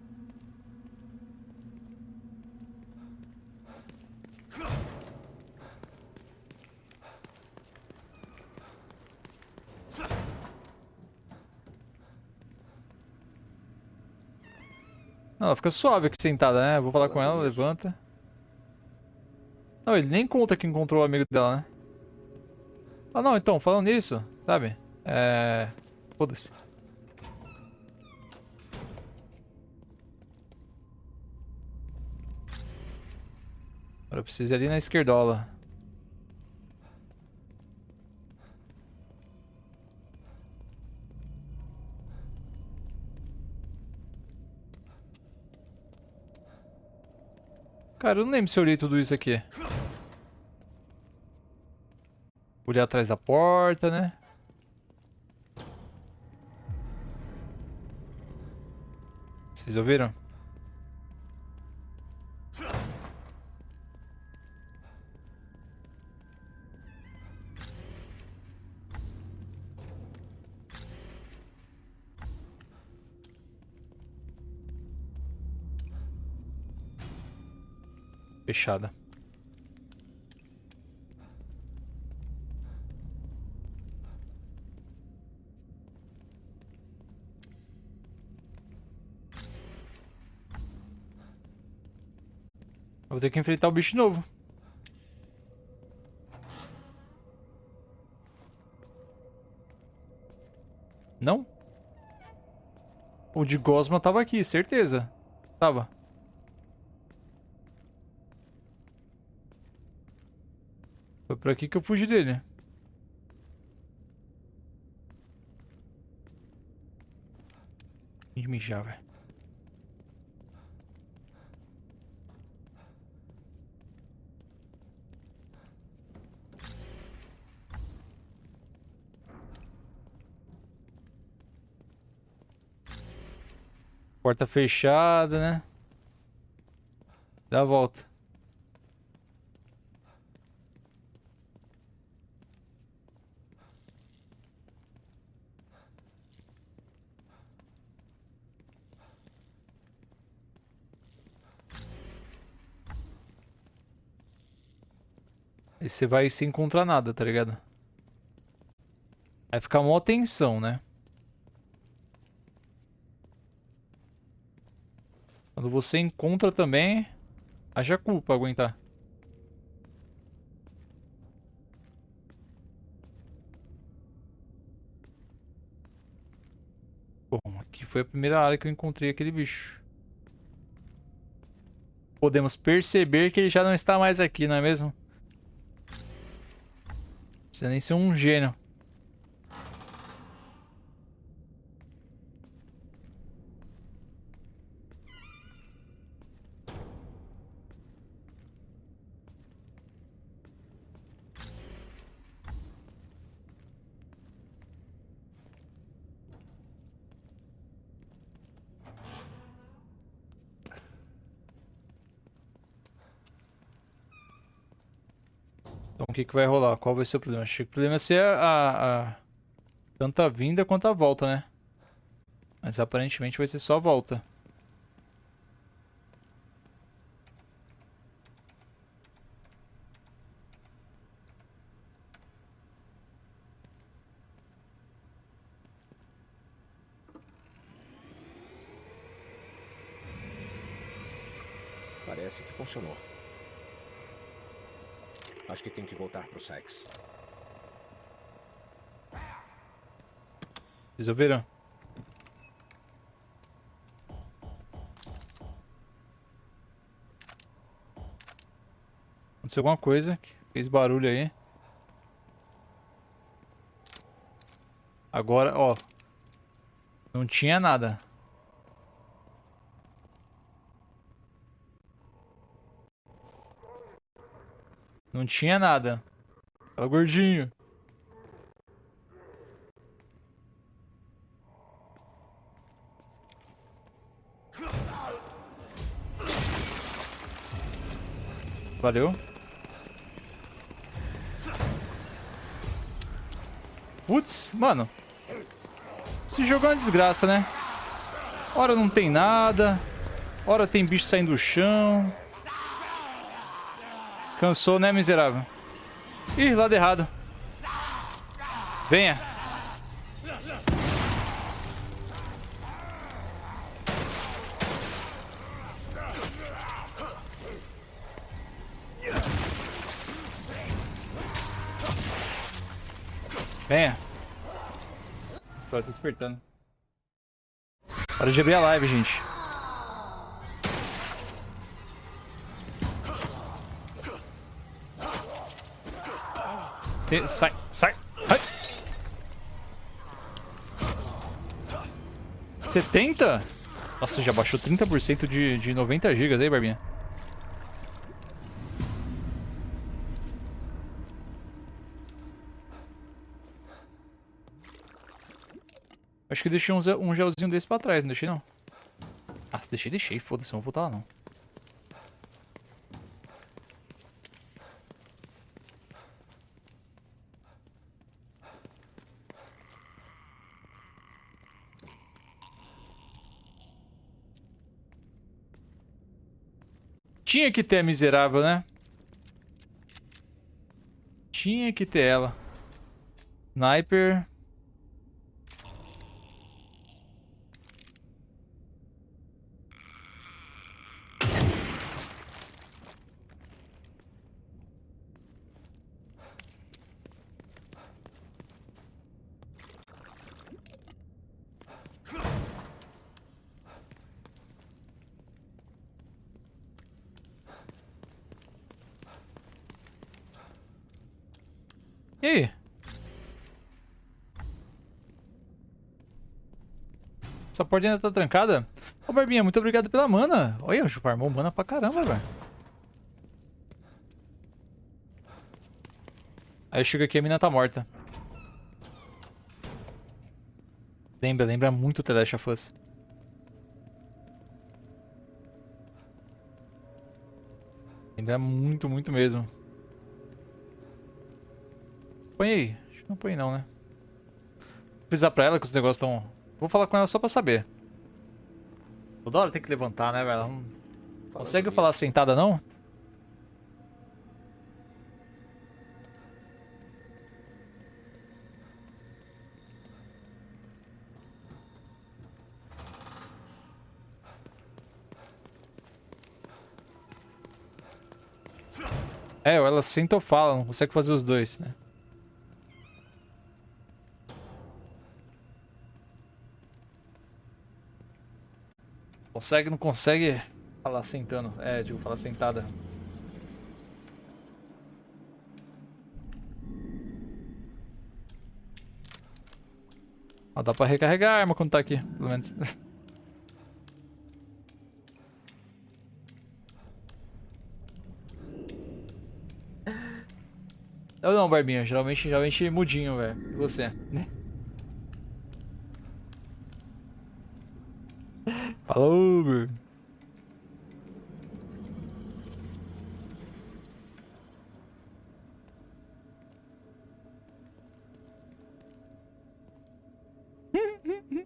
Não, ela fica suave aqui sentada, né? Vou falar com ela, levanta. Não, ele nem conta que encontrou o amigo dela, né? Ah, não, então, falando nisso, sabe? É... Foda-se. Agora eu preciso ir ali na esquerdola. Cara, eu não lembro se eu olhei tudo isso aqui. Olhar atrás da porta, né? Vocês ouviram? Fechada. Vou ter que enfrentar o bicho novo. Não? O de Gosma tava aqui, certeza. Tava. Foi por aqui que eu fugi dele. Tem de mijar, velho. Porta fechada, né? Dá a volta. Você vai sem encontrar nada, tá ligado? Aí fica mó tensão, né? Quando você encontra também, haja culpa aguentar. Bom, aqui foi a primeira área que eu encontrei aquele bicho. Podemos perceber que ele já não está mais aqui, não é mesmo? Precisa nem ser um gênio. Que, que vai rolar? Qual vai ser o problema? Acho que o problema vai ser a, a... Tanto a vinda quanto a volta, né? Mas aparentemente vai ser só a volta. Parece que funcionou. Acho que tenho que voltar pro Sykes. Resolveram? Aconteceu alguma coisa que fez barulho aí. Agora, ó. Não tinha nada. Não tinha nada. Fala, gordinho. Valeu. Putz, mano. Esse jogo é uma desgraça, né? Hora não tem nada. Hora tem bicho saindo do chão. Cansou, né, miserável? Ih, lado errado. Venha. Venha. Agora tá despertando. Hora de abrir a live, gente. E- Sai, sai. Ai. 70? Nossa, já baixou 30% de, de 90 GB aí, Barbinha. Acho que deixei um, um gelzinho desse pra trás, não deixei não. Ah, se deixei, deixei. Foda-se, não vou voltar lá não. Tinha que ter a miserável, né? Tinha que ter ela. Sniper. E aí? Essa porta ainda tá trancada? Ô, Barbinha, muito obrigado pela mana. Olha, o farmou mana pra caramba, velho. Aí chega aqui a mina tá morta. Lembra, lembra muito The Last. Lembra muito, muito mesmo. Põe aí. Acho que não põe não, né? Vou avisar pra ela que os negócios estão... Vou falar com ela só pra saber. Toda hora tem que levantar, né, velho? Não consegue nisso, falar sentada, não? É, ou ela senta ou fala, não consegue fazer os dois, né? Consegue, não consegue falar sentando. É, digo, falar sentada. Dá pra recarregar a arma quando tá aqui, pelo menos. Eu não, Barbinha. Geralmente, geralmente mudinho, velho. E você? Falou, meu.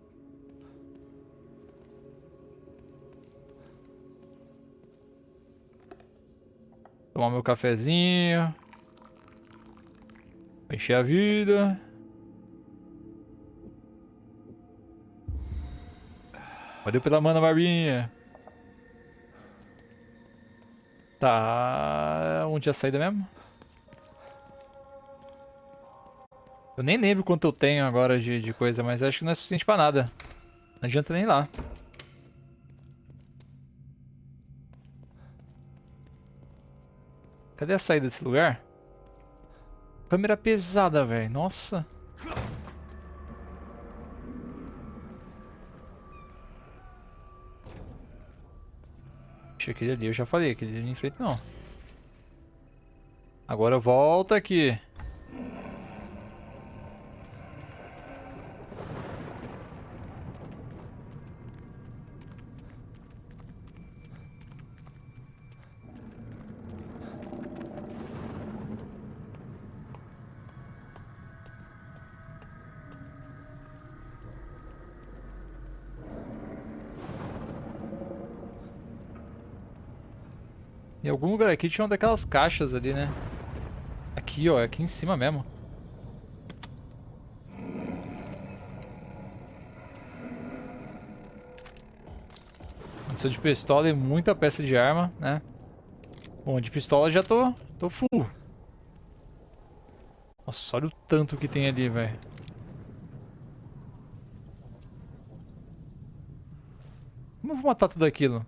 Tomar meu cafezinho. Encher a vida. Valeu pela mana, Barbinha. Tá. Onde é a saída mesmo? Eu nem lembro quanto eu tenho agora de, de coisa, mas acho que não é suficiente pra nada. Não adianta nem ir lá. Cadê a saída desse lugar? Câmera pesada, velho. Nossa. Aquele ali, eu já falei, aquele ali em frente não. Agora volta aqui. Em algum lugar aqui tinha uma daquelas caixas ali, né? Aqui, ó. Aqui em cima mesmo. Munição de pistola e muita peça de arma, né? Bom, de pistola já tô, tô full. Nossa, olha o tanto que tem ali, velho. Como eu vou matar tudo aquilo?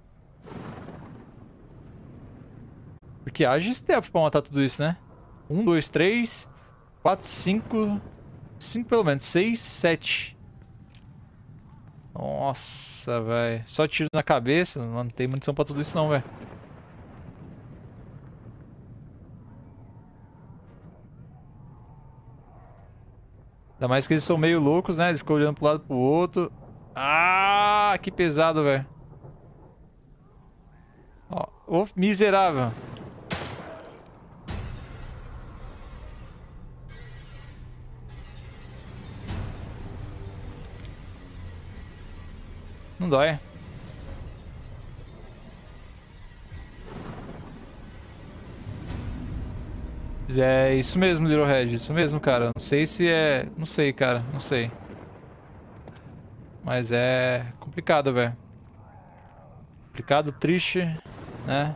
Porque haja stealth pra matar tudo isso, né? Um, dois, três, quatro, cinco... Cinco pelo menos. Seis, sete. Nossa, velho. Só tiro na cabeça. Não tem munição pra tudo isso não, velho. Ainda mais que eles são meio loucos, né? Ele ficou olhando pro lado pro outro. Ah, que pesado, velho. Ó, ô miserável. Não dói. É isso mesmo, Little Red. Isso mesmo, cara. Não sei se é... Não sei, cara. Não sei. Mas é complicado, velho. Complicado, triste, né?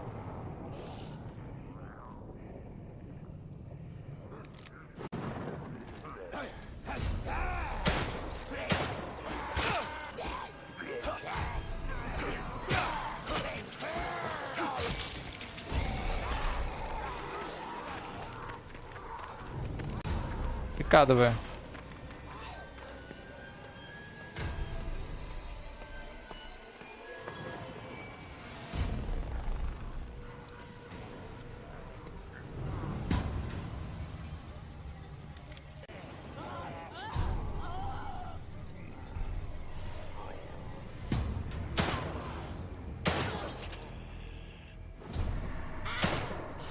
Complicado, velho.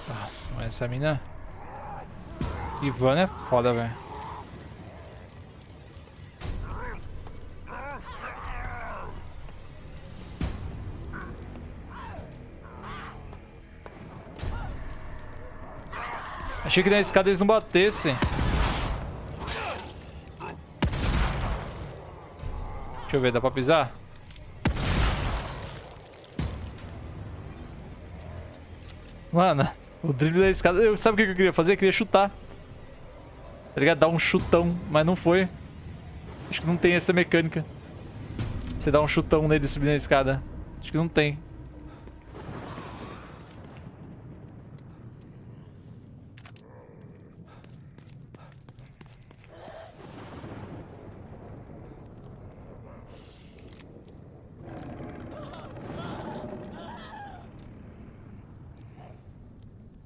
Nossa, mas essa mina... Ivana é foda, velho. Achei que na escada eles não batessem. Deixa eu ver, dá pra pisar? Mano, o drible da escada... Eu, sabe o que eu queria fazer? Eu queria chutar. Tá ligado? Dar um chutão, mas não foi. Acho que não tem essa mecânica. Você dá um chutão nele subir na escada. Acho que não tem.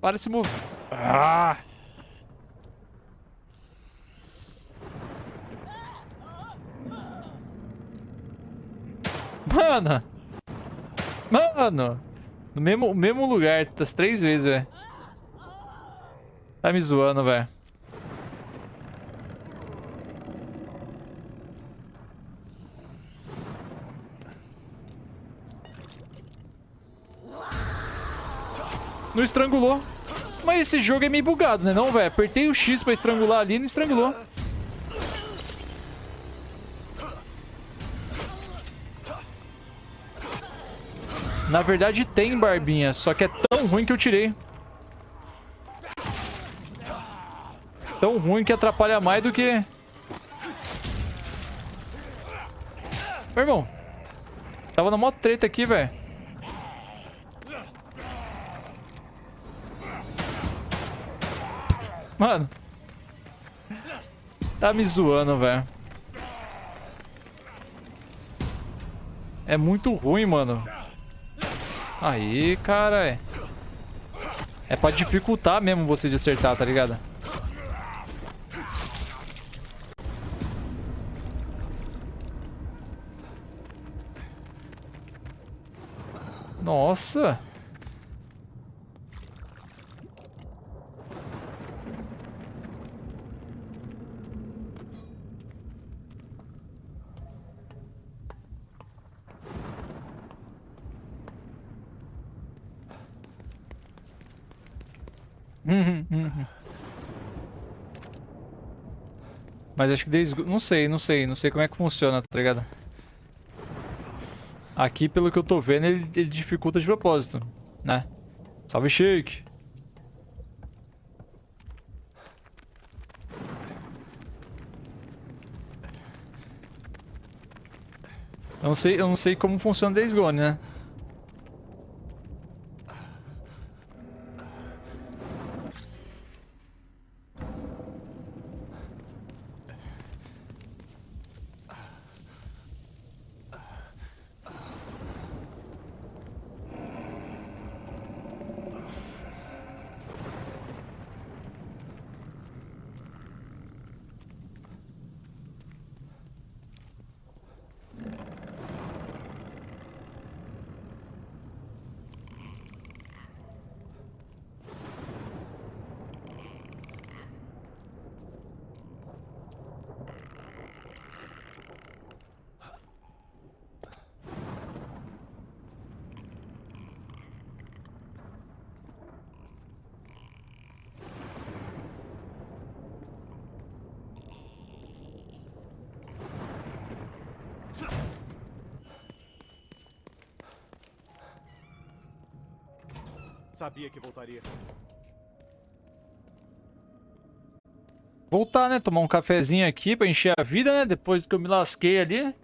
Para de se mover. Ah! Mano! Mano! No mesmo, mesmo lugar, das três vezes, velho. Tá me zoando, velho. Não estrangulou. Mas esse jogo é meio bugado, né não, velho? Apertei o X pra estrangular ali e não estrangulou. Na verdade tem barbinha, só que é tão ruim que eu tirei. tão ruim que atrapalha mais do que... Meu irmão. Tava na mó treta aqui, velho. Mano. Tá me zoando, velho. É muito ruim, mano. Aí, cara. É, é pra dificultar mesmo você de acertar, tá ligado? Nossa. Mas acho que desde... Não sei, não sei. Não sei como é que funciona, tá ligado? Aqui, pelo que eu tô vendo, ele, ele dificulta de propósito, né? Salve, Shake! Eu não sei, eu não sei como funciona Days Gone, né? Sabia que voltaria. Voltar, né? Tomar um cafezinho aqui pra encher a vida, né? Depois que eu me lasquei ali.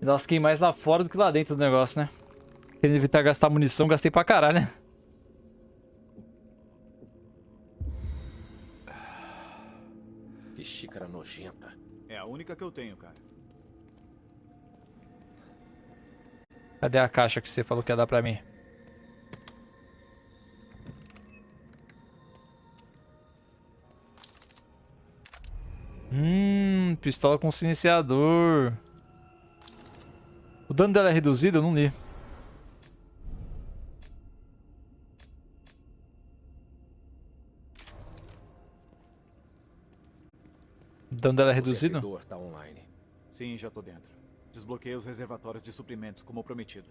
Me lasquei mais lá fora do que lá dentro do negócio, né? Querendo evitar gastar munição, gastei pra caralho, né? Que xícara nojenta. É a única que eu tenho, cara. Cadê a caixa que você falou que ia dar pra mim? Hum, pistola com silenciador. O dano dela é reduzido? Eu não li. O dano dela é reduzido? O tá online. Sim, já tô dentro. Desbloqueei os reservatórios de suprimentos, como prometido.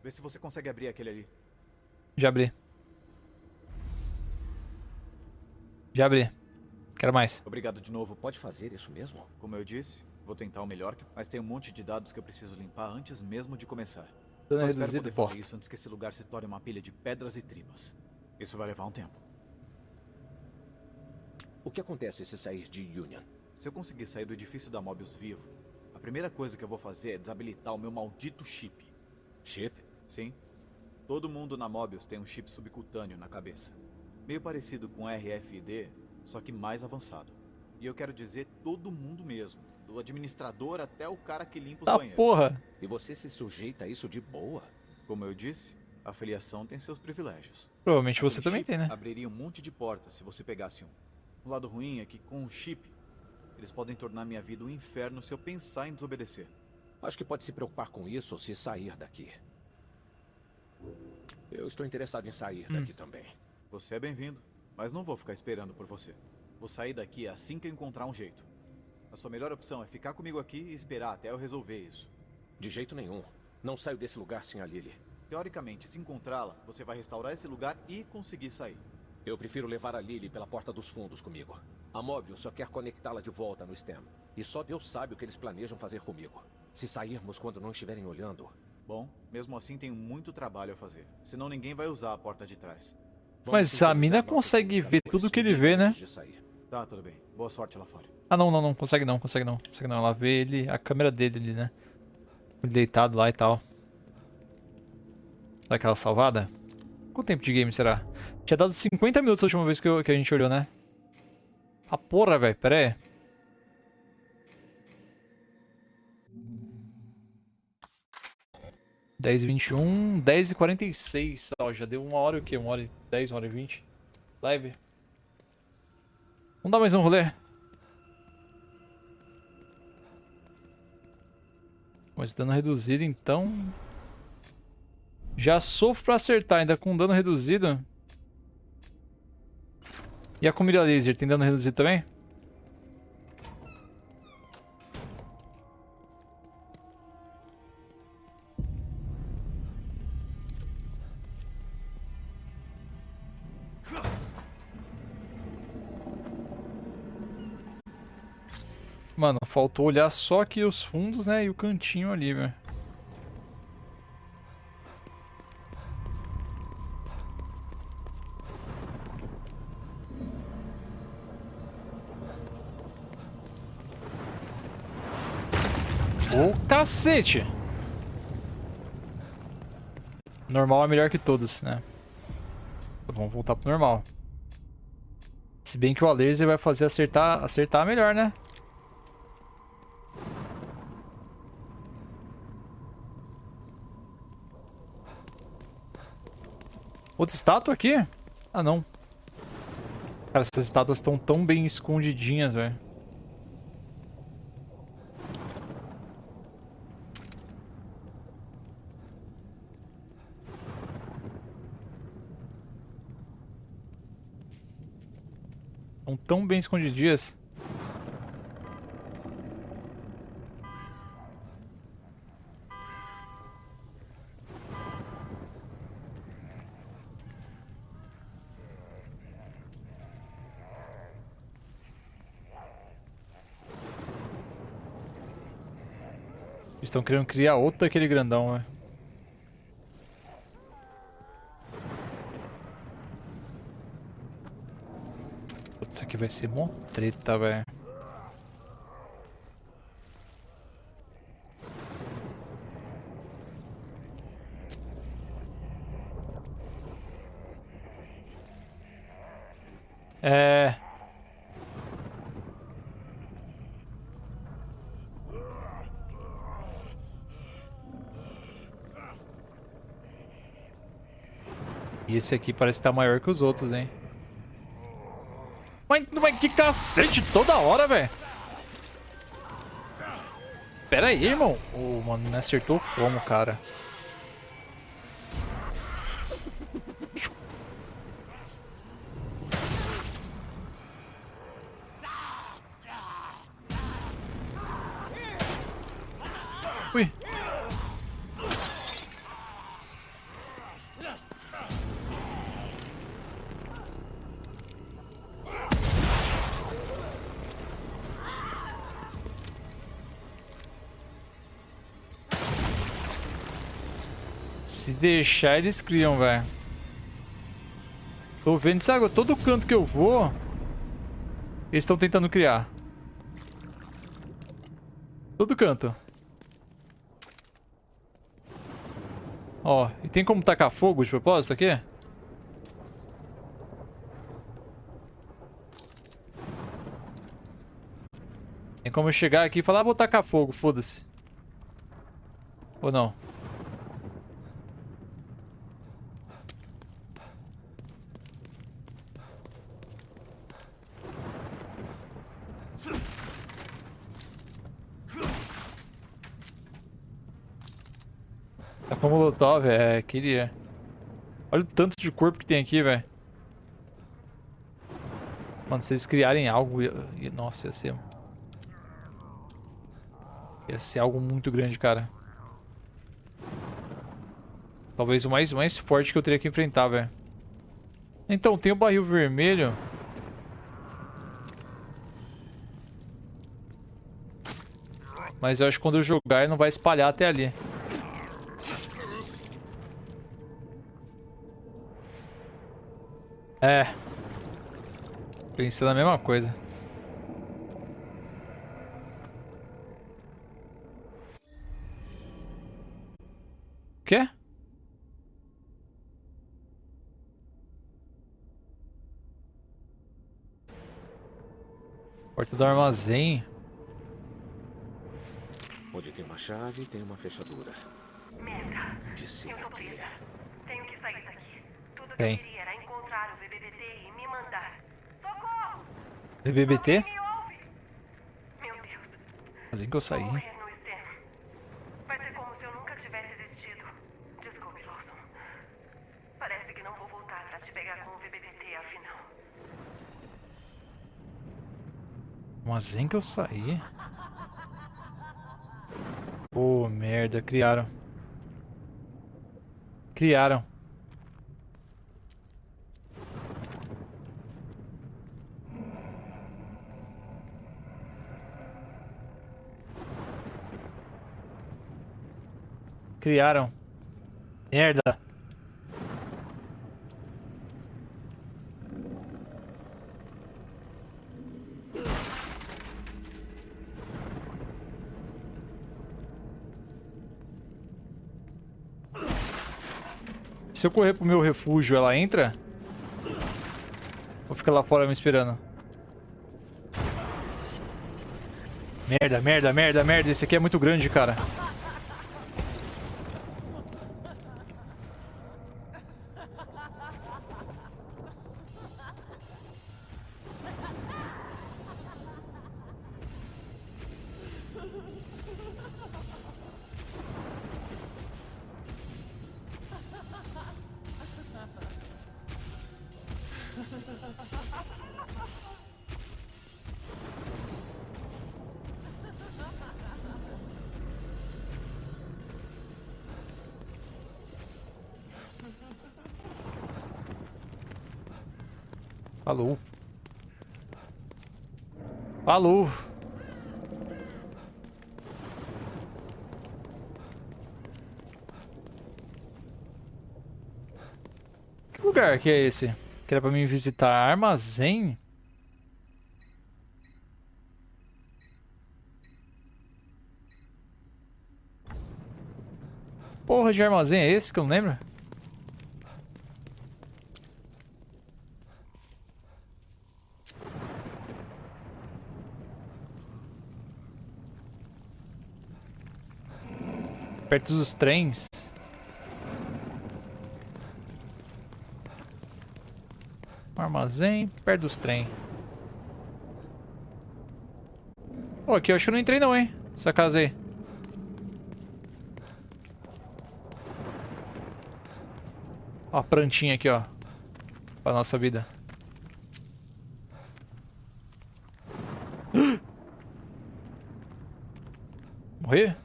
Vê se você consegue abrir aquele ali. Já abri. Já abri. Quero mais. Obrigado de novo. Pode fazer isso mesmo? Como eu disse, vou tentar o melhor, mas tem um monte de dados que eu preciso limpar antes mesmo de começar. Dano Só é espero poder fazer isso antes que esse lugar se torne uma pilha de pedras e tripas. Isso vai levar um tempo. O que acontece se sair de Union? Se eu conseguir sair do edifício da Mobius vivo, a primeira coisa que eu vou fazer é desabilitar o meu maldito chip. Chip? Sim. Todo mundo na Mobius tem um chip subcutâneo na cabeça. Meio parecido com RFID, só que mais avançado. E eu quero dizer todo mundo mesmo. Do administrador até o cara que limpa os Tá banheiros. porra. E você se sujeita a isso de boa? Como eu disse, a filiação tem seus privilégios. Provavelmente você também tem, né? Abriria um monte de portas se você pegasse um. O lado ruim é que com o chip, eles podem tornar minha vida um inferno se eu pensar em desobedecer. Acho que pode se preocupar com isso se sair daqui. Eu estou interessado em sair Hum. daqui também. Você é bem-vindo, mas não vou ficar esperando por você. Vou sair daqui assim que eu encontrar um jeito. A sua melhor opção é ficar comigo aqui e esperar até eu resolver isso. De jeito nenhum. Não saio desse lugar sem a Lily. Teoricamente, se encontrá-la, você vai restaurar esse lugar e conseguir sair. Eu prefiro levar a Lily pela porta dos fundos comigo. A Mobius só quer conectá-la de volta no STEM. E só Deus sabe o que eles planejam fazer comigo. Se sairmos quando não estiverem olhando, Bom, mesmo assim tenho muito trabalho a fazer. Senão ninguém vai usar a porta de trás. Mas a mina consegue ver tudo que ele vê, né? Tá, tudo bem. Boa sorte lá fora. Ah, não, não, não. Consegue não, consegue não. Consegue não. Ela vê ele, a câmera dele ali, né? Ele deitado lá e tal. Dá aquela salvada? Quanto tempo de game será? Tinha dado 50 minutos a última vez que, eu- que a gente olhou, né? A porra, velho. Pera aí. Dez e vinte e um, dez e quarenta e seis. Ó, já deu uma hora o quê? Uma hora e dez, uma hora e vinte. Live. Vamos dar mais um rolê. Mas dano reduzido, então... Já sofro pra acertar, ainda com dano reduzido. E a comida laser, tem dano reduzido também? Faltou olhar só aqui os fundos, né? E o cantinho ali, velho. Ô cacete! Normal é melhor que todos, né? Vamos voltar pro normal. Se bem que o laser vai fazer acertar, acertar melhor, né? Outra estátua aqui? Ah, não. Cara, essas estátuas estão tão bem escondidinhas, velho. Estão tão bem escondidinhas. Estão querendo criar outro daquele grandão, né? Putz, isso aqui vai ser mó treta, velho. É... E esse aqui parece estar maior que os outros, hein? Mas, mas que cacete toda hora, velho. Pera aí, irmão. Ô, mano, não acertou como, cara? Deixar, eles criam, velho. Tô vendo isso agora. Todo canto que eu vou, eles estão tentando criar. Todo canto. Ó, e tem como tacar fogo de propósito aqui? Tem como chegar aqui e falar, ah, vou tacar fogo, foda-se. Ou não? Com molotov, é, queria. Olha o tanto de corpo que tem aqui, velho. Mano, se eles criarem algo... Nossa, ia ser... Ia ser algo muito grande, cara. Talvez o mais, mais forte que eu teria que enfrentar, velho. Então, tem o barril vermelho. Mas eu acho que quando eu jogar ele não vai espalhar até ali. É. Pensei na mesma coisa. O quê? Porta do armazém. Onde tem uma chave, tem uma fechadura. Merda. Disse Eu tô presa. Tenho que sair daqui. Tudo que Tem. eu queria era encontrar o BBBT e me mandar. Socorro! BBBT? Assim que eu saí. Vou morrer no externo. Vai ser como se eu nunca tivesse existido. Desculpe, Lawson. Parece que não vou voltar pra te pegar com o BBBT, afinal. Mas assim que eu saí. Pô, merda, criaram. Criaram. Criaram. Merda. Se eu correr pro meu refúgio, ela entra? Ou fica lá fora me esperando? Merda, merda, merda, merda. Esse aqui é muito grande, cara. Falou. Que lugar que é esse? Que era pra mim visitar armazém? Porra de armazém é esse que eu não lembro? Perto dos trens. Um armazém perto dos trem. Pô, aqui eu acho que não entrei não, hein? Essa casa aí. Ó a plantinha aqui, ó. Pra nossa vida. Morrer?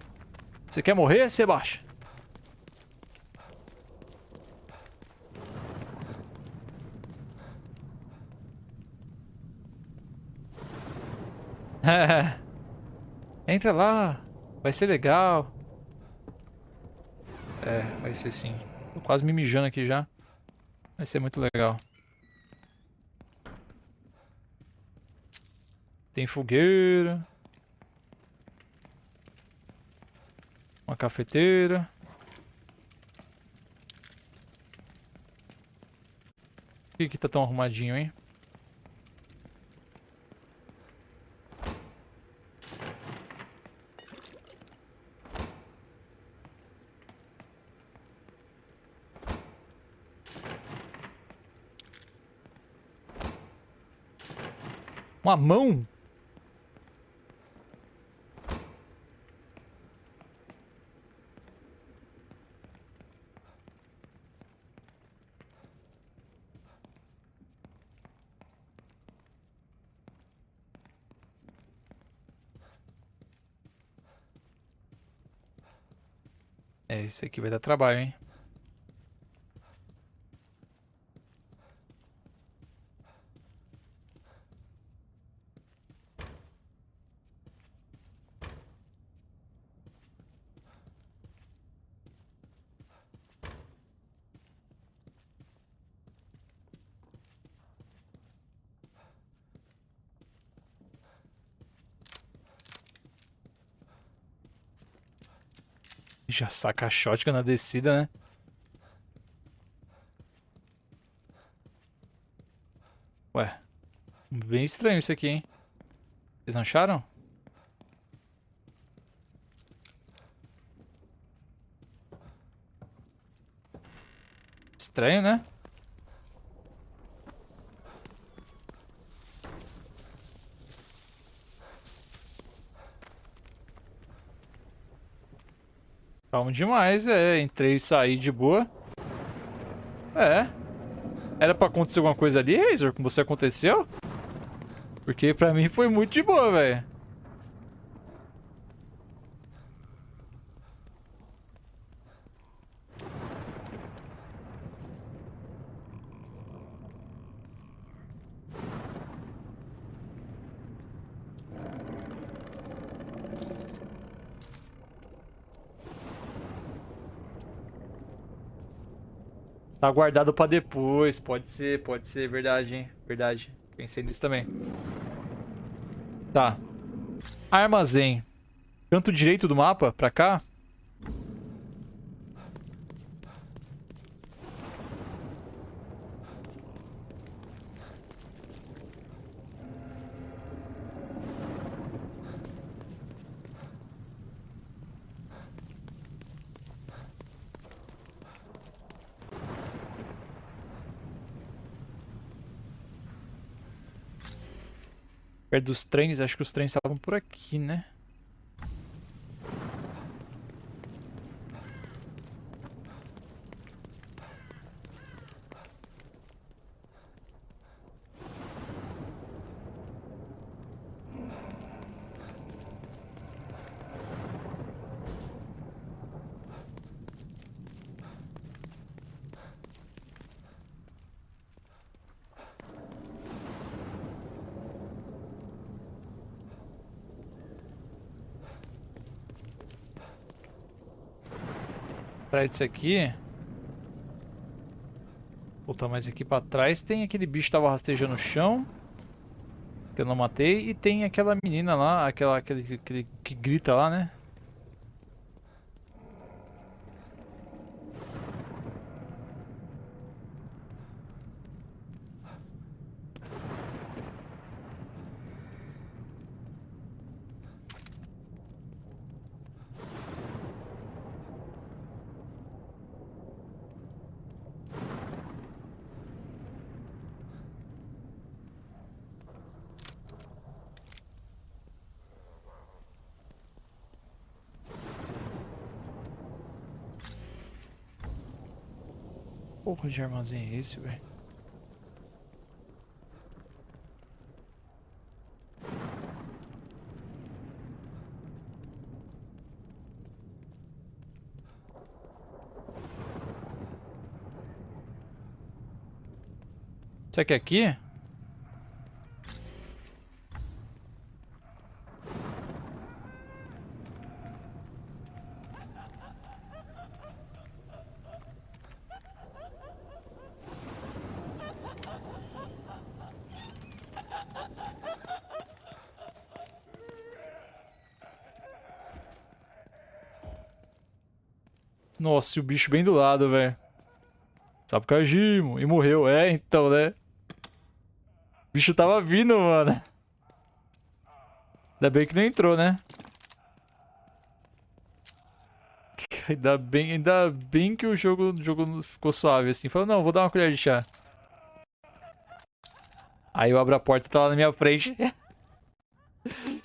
Você quer morrer, Sebastião? Entra lá. Vai ser legal. É, vai ser sim. Tô quase me mijando aqui já. Vai ser muito legal. Tem fogueira. Uma cafeteira. Por que que tá tão arrumadinho, hein? Uma mão? Isso aqui vai dar trabalho, hein? Já saca a shotgun na descida, né? Ué. Bem estranho isso aqui, hein? Vocês não acharam? Estranho, né? Calma demais, é. Entrei e saí de boa. É. Era pra acontecer alguma coisa ali, Razor? Com você aconteceu? Porque pra mim foi muito de boa, velho. Tá guardado pra depois. Pode ser, pode ser. Verdade, hein? Verdade. Pensei nisso também. Tá. Armazém. Canto direito do mapa, pra cá. Perto dos trens, acho que os trens estavam por aqui, né? Atrás disso aqui. Voltar mais aqui pra trás. Tem aquele bicho que tava rastejando no chão. Que eu não matei. E tem aquela menina lá, aquela, aquele, aquele que grita lá, né? Porra de armazém é esse, velho? Isso aqui é aqui? Nossa, e o bicho bem do lado, velho. Sabe Kajimo. E morreu. É, então, né? O bicho tava vindo, mano. Ainda bem que não entrou, né? Ainda bem, ainda bem que o jogo, o jogo ficou suave, assim. Falou, não, vou dar uma colher de chá. Aí eu abro a porta e tá lá na minha frente.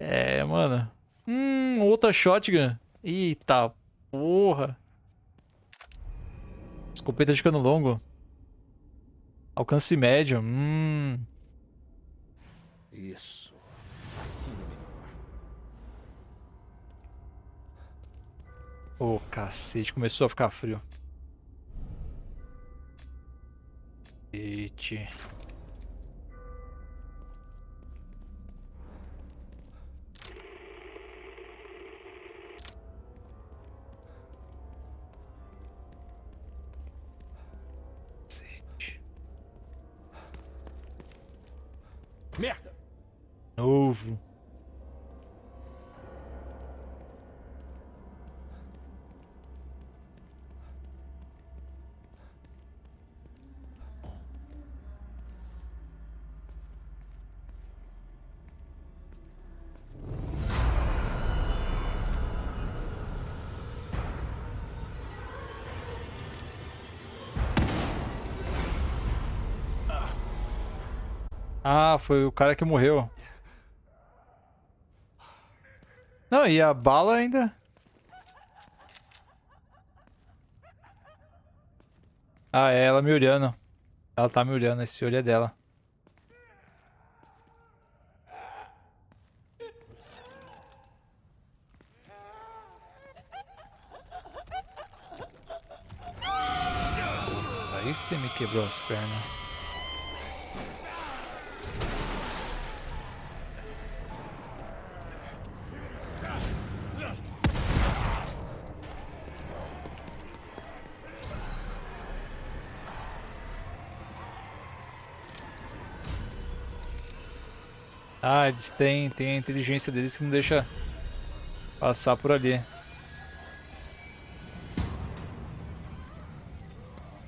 é, mano. Hum, outra shotgun. Eita porra. Escopeta de cano longo. Alcance médio. Hum. Isso. Assim é melhor. Ô, oh, cacete. Começou a ficar frio. Eita. Merda! Novo. Ah, foi o cara que morreu. Não, e a bala ainda... Ah, é ela me olhando. Ela tá me olhando, esse olho é dela. Aí você me quebrou as pernas. Eles têm, têm a inteligência deles que não deixa passar por ali.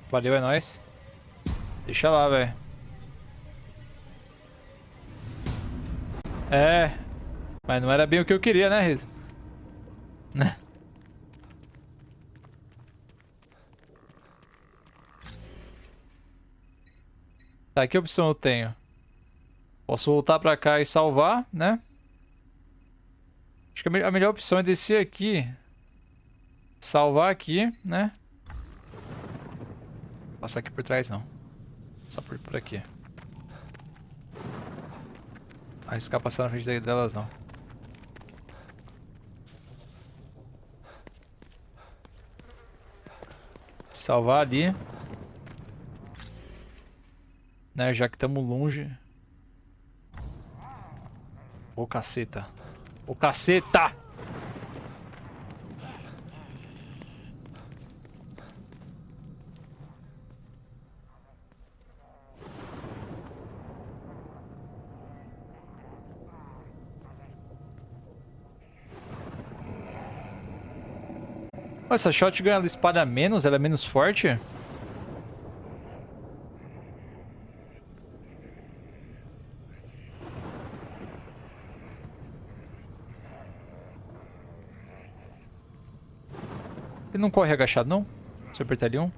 Valeu, é nóis. Deixa lá, velho. É. Mas não era bem o que eu queria, né, Riz? Né? Tá, que opção eu tenho? Posso voltar pra cá e salvar, né? Acho que a melhor opção é descer aqui. Salvar aqui, né? Passar aqui por trás, não. Passar por, por aqui. Arriscar passar na frente delas, não. Salvar ali. Né, já que estamos longe. Ô caceta. Ô caceta! Essa shotgun ela espalha menos, ela é menos forte? Ele não corre agachado, não? Se eu apertar L1?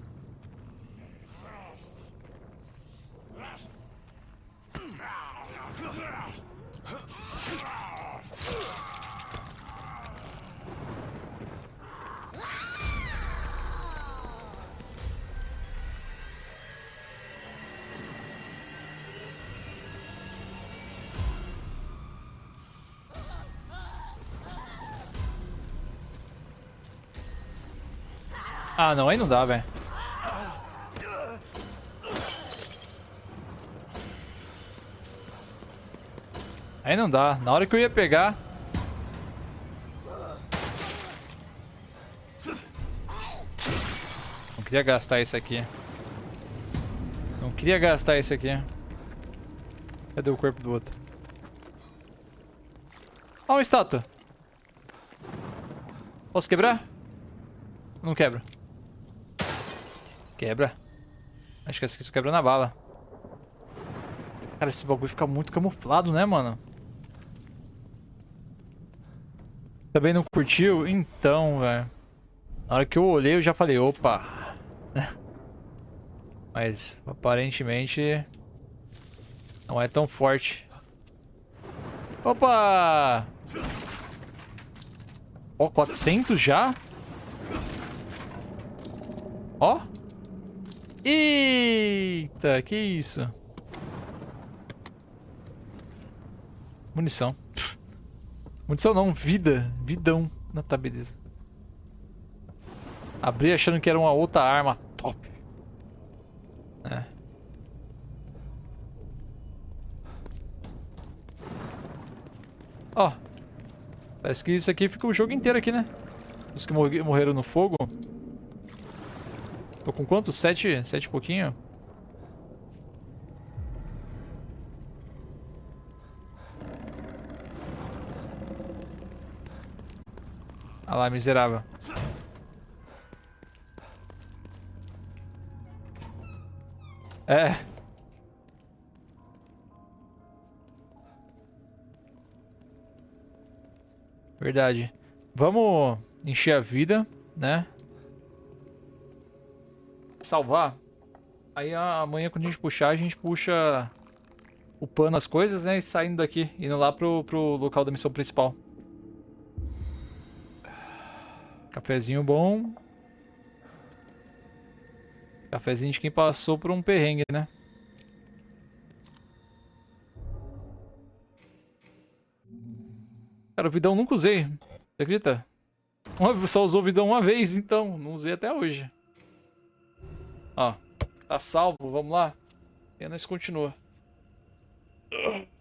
Ah, não, aí não dá, velho. Aí não dá. Na hora que eu ia pegar... Não queria gastar isso aqui. Não queria gastar isso aqui. Cadê o corpo do outro? Ó, uma estátua. Posso quebrar? Não quebra. Quebra. Acho que essa aqui só quebra na bala. Cara, esse bagulho fica muito camuflado, né, mano? Também não curtiu? Então, velho. Na hora que eu olhei, eu já falei, opa. Mas, aparentemente... Não é tão forte. Opa! Ó, oh, 400 já? Ó. Oh. Eita, que isso? Munição. Munição não, vida. Vidão. Não, tá, beleza. Abri achando que era uma outra arma top. É. Ó. Parece que isso aqui fica o jogo inteiro aqui, né? Os que morreram no fogo. Tô com quanto? Sete? Sete e pouquinho? Olha lá, miserável. É. Verdade. Vamos encher a vida, né? Salvar. Aí amanhã quando a gente puxar, a gente puxa upando as coisas, né? E saindo daqui, indo lá pro, pro local da missão principal. Cafezinho bom. Cafezinho de quem passou por um perrengue, né? Cara, o vidão nunca usei. Você acredita? Só usou o vidão uma vez, então. Não usei até hoje. Ó. Tá salvo, vamos lá. E nós continua.